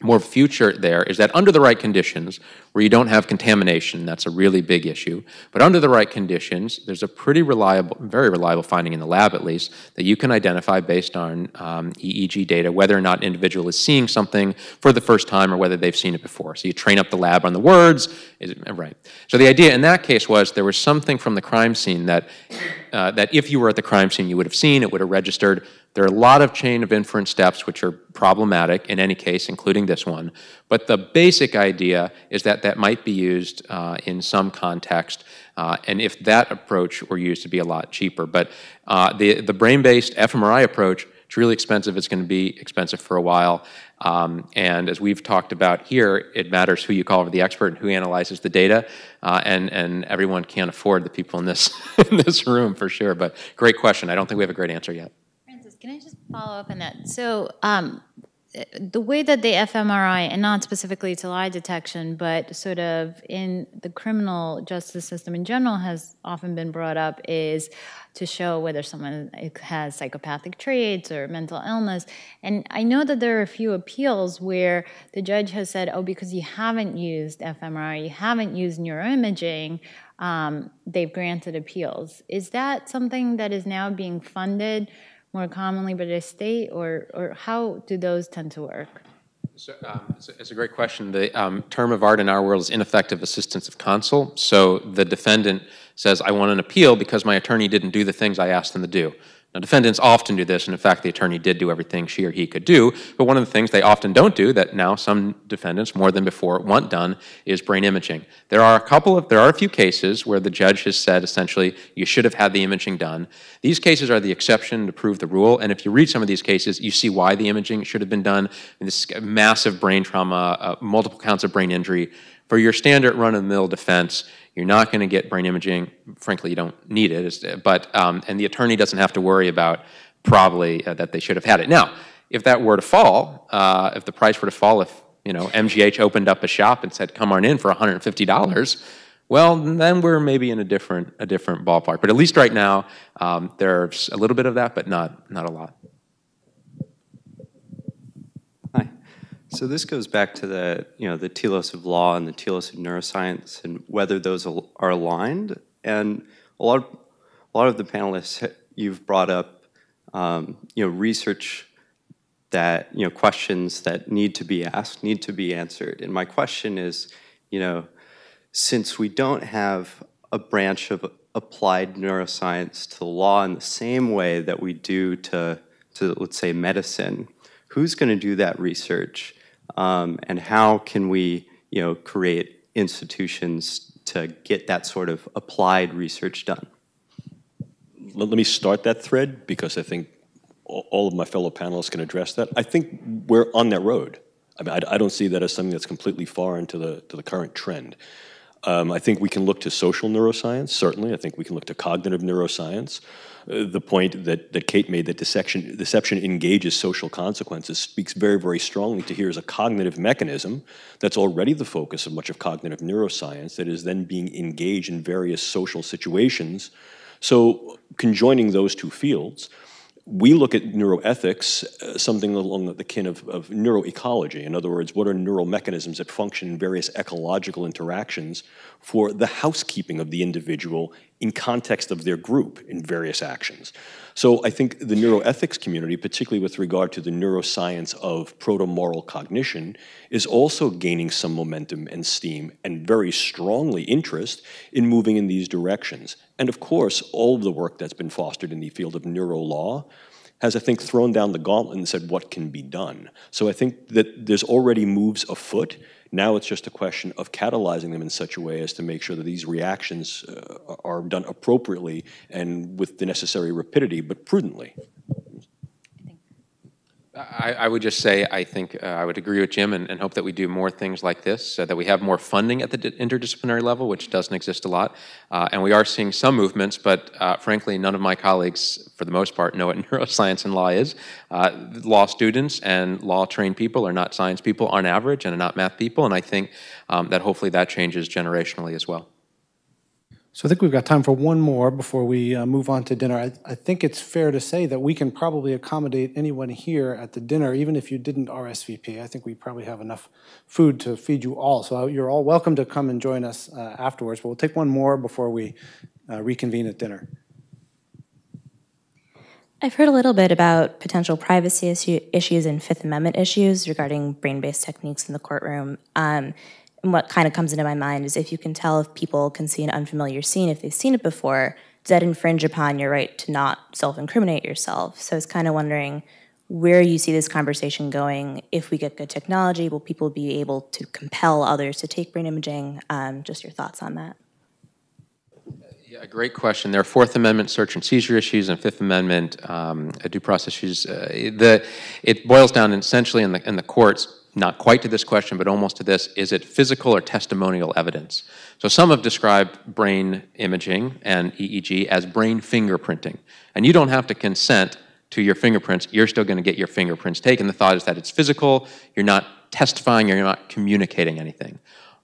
more future there is that under the right conditions, where you don't have contamination, that's a really big issue, but under the right conditions, there's a pretty reliable, very reliable finding in the lab at least, that you can identify based on um, EEG data whether or not an individual is seeing something for the first time or whether they've seen it before. So you train up the lab on the words, is it, right. So the idea in that case was there was something from the crime scene that, uh, that if you were at the crime scene you would have seen, it would have registered, there are a lot of chain of inference steps which are problematic in any case, including this one. But the basic idea is that that might be used uh, in some context, uh, and if that approach were used to be a lot cheaper. But uh, the, the brain-based fMRI approach, it's really expensive. It's going to be expensive for a while. Um, and as we've talked about here, it matters who you call the expert and who analyzes the data. Uh, and, and everyone can't afford the people in this, [LAUGHS] in this room for sure. But great question. I don't think we have a great answer yet. Francis, can I just follow up on that? So um, the way that the fMRI, and not specifically to lie detection, but sort of in the criminal justice system in general has often been brought up is to show whether someone has psychopathic traits or mental illness. And I know that there are a few appeals where the judge has said, oh, because you haven't used fMRI, you haven't used neuroimaging, um, they've granted appeals. Is that something that is now being funded more commonly by the state, or, or how do those tend to work? So, um, it's, a, it's, a, great question. The um, term of art in our world is ineffective assistance of counsel. So the defendant says, I want an appeal because my attorney didn't do the things I asked them to do. Now, defendants often do this, and in fact, the attorney did do everything she or he could do, but one of the things they often don't do that now some defendants, more than before, want done is brain imaging. There are a couple of, there are a few cases where the judge has said, essentially, you should have had the imaging done. These cases are the exception to prove the rule, and if you read some of these cases, you see why the imaging should have been done. this massive brain trauma, uh, multiple counts of brain injury. For your standard run-of-the-mill defense, you're not going to get brain imaging. Frankly, you don't need it. But um, and the attorney doesn't have to worry about probably uh, that they should have had it. Now, if that were to fall, uh, if the price were to fall, if you know MGH opened up a shop and said, "Come on in for $150," well, then we're maybe in a different a different ballpark. But at least right now, um, there's a little bit of that, but not not a lot. So this goes back to the, you know, the telos of law and the telos of neuroscience and whether those are aligned. And a lot of, a lot of the panelists, you've brought up, um, you know, research that, you know, questions that need to be asked, need to be answered. And my question is, you know, since we don't have a branch of applied neuroscience to law in the same way that we do to, to let's say, medicine, who's going to do that research? Um, and how can we, you know, create institutions to get that sort of applied research done? Let, me start that thread because I think all of my fellow panelists can address that. I think we're on that road. I mean, I, I don't see that as something that's completely foreign to the, to the current trend. Um, I think we can look to social neuroscience, certainly. I think we can look to cognitive neuroscience. The point that, that Kate made that deception, deception engages social consequences speaks very, very strongly to here as a cognitive mechanism that's already the focus of much of cognitive neuroscience that is then being engaged in various social situations. So conjoining those two fields, we look at neuroethics, uh, something along the kin of, of neuroecology. In other words, what are neural mechanisms that function in various ecological interactions for the housekeeping of the individual in context of their group in various actions. So I think the neuroethics community, particularly with regard to the neuroscience of proto-moral cognition, is also gaining some momentum and steam and very strongly interest in moving in these directions. And of course, all of the work that's been fostered in the field of neurolaw has, I think, thrown down the gauntlet and said what can be done. So I think that there's already moves afoot. Now it's just a question of catalyzing them in such a way as to make sure that these reactions uh, are done appropriately and with the necessary rapidity, but prudently. I, I would just say, I think uh, I would agree with Jim and, and hope that we do more things like this, that we have more funding at the interdisciplinary level, which doesn't exist a lot. Uh, and we are seeing some movements, but uh, frankly, none of my colleagues, for the most part, know what [LAUGHS] neuroscience and law is. Uh, law students and law-trained people are not science people on average and are not math people, and I think um, that hopefully that changes generationally as well. So I think we've got time for one more before we uh, move on to dinner. I, I think it's fair to say that we can probably accommodate anyone here at the dinner, even if you didn't RSVP. I think we probably have enough food to feed you all. So you're all welcome to come and join us uh, afterwards. But we'll take one more before we uh, reconvene at dinner. I've heard a little bit about potential privacy issue, issues and Fifth Amendment issues regarding brain-based techniques in the courtroom. Um, what kind of comes into my mind is if you can tell if people can see an unfamiliar scene, if they've seen it before, does that infringe upon your right to not self-incriminate yourself? So I was kind of wondering where you see this conversation going. If we get good technology, will people be able to compel others to take brain imaging? Um, just your thoughts on that. Yeah, great question. There are Fourth Amendment search and seizure issues and Fifth Amendment um, due process issues. Uh, the, it boils down essentially in the, in the courts not quite to this question, but almost to this, is it physical or testimonial evidence? So some have described brain imaging and EEG as brain fingerprinting. And you don't have to consent to your fingerprints, you're still gonna get your fingerprints taken. The thought is that it's physical, you're not testifying, you're not communicating anything.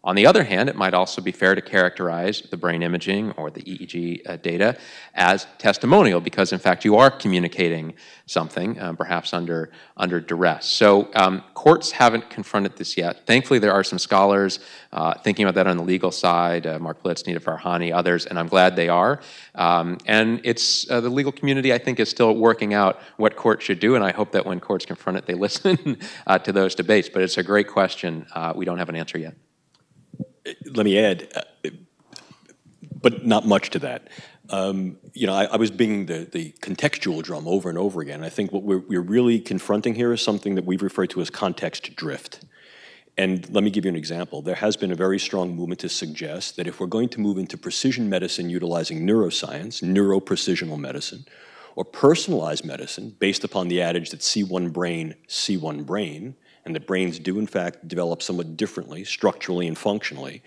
On the other hand, it might also be fair to characterize the brain imaging or the EEG uh, data as testimonial because, in fact, you are communicating something, uh, perhaps under, under duress. So um, courts haven't confronted this yet. Thankfully, there are some scholars uh, thinking about that on the legal side, uh, Marc Blitz, Nita Farahany, others, and I'm glad they are. Um, and it's uh, the legal community, I think, is still working out what courts should do, and I hope that when courts confront it, they [LAUGHS] listen uh, to those debates. But it's a great question. we don't have an answer yet let me add, uh, but not much to that. Um, you know, I, I, was binging the, the contextual drum over and over again. I think what we're, we're really confronting here is something that we've referred to as context drift. And let me give you an example. There has been a very strong movement to suggest that if we're going to move into precision medicine utilizing neuroscience, neuroprecisional medicine, or personalized medicine based upon the adage that see one brain, see one brain, and that brains do in fact develop somewhat differently, structurally and functionally,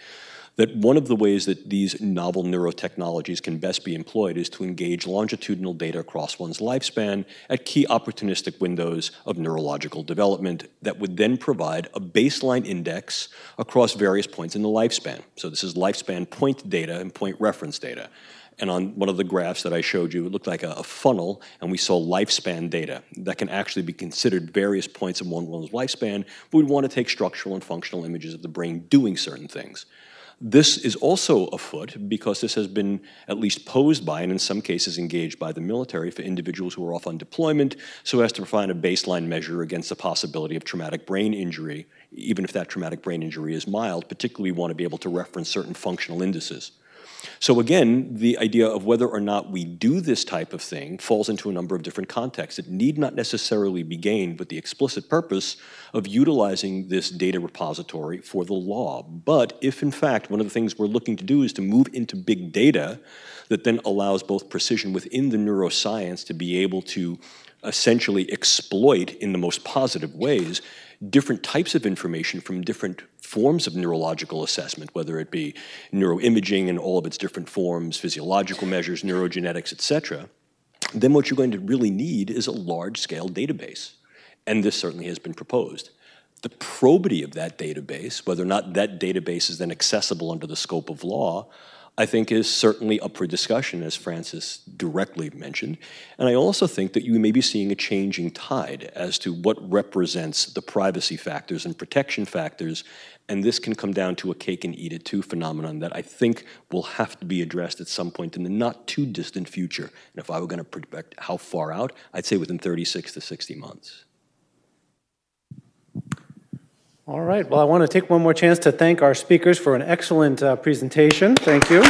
that one of the ways that these novel neurotechnologies can best be employed is to engage longitudinal data across one's lifespan at key opportunistic windows of neurological development that would then provide a baseline index across various points in the lifespan. So this is lifespan point data and point reference data. And on one of the graphs that I showed you, it looked like a, a funnel, and we saw lifespan data that can actually be considered various points in one one's lifespan. But we want to take structural and functional images of the brain doing certain things. This is also afoot because this has been at least posed by and in some cases engaged by the military for individuals who are off on deployment so as to provide a baseline measure against the possibility of traumatic brain injury, even if that traumatic brain injury is mild, particularly we want to be able to reference certain functional indices. So again, the idea of whether or not we do this type of thing falls into a number of different contexts. It need not necessarily be gained with the explicit purpose of utilizing this data repository for the law. But if in fact one of the things we're looking to do is to move into big data that then allows both precision within the neuroscience to be able to essentially exploit in the most positive ways different types of information from different forms of neurological assessment, whether it be neuroimaging in all of its different forms, physiological measures, neurogenetics, et cetera, then what you're going to really need is a large-scale database. And this certainly has been proposed. The probity of that database, whether or not that database is then accessible under the scope of law, I think is certainly up for discussion, as Francis directly mentioned. And I also think that you may be seeing a changing tide as to what represents the privacy factors and protection factors. And this can come down to a cake and eat it too phenomenon that I think will have to be addressed at some point in the not too distant future. And if I were going to predict how far out, I'd say within 36 to 60 months. All right, well, I want to take one more chance to thank our speakers for an excellent uh, presentation. Thank you.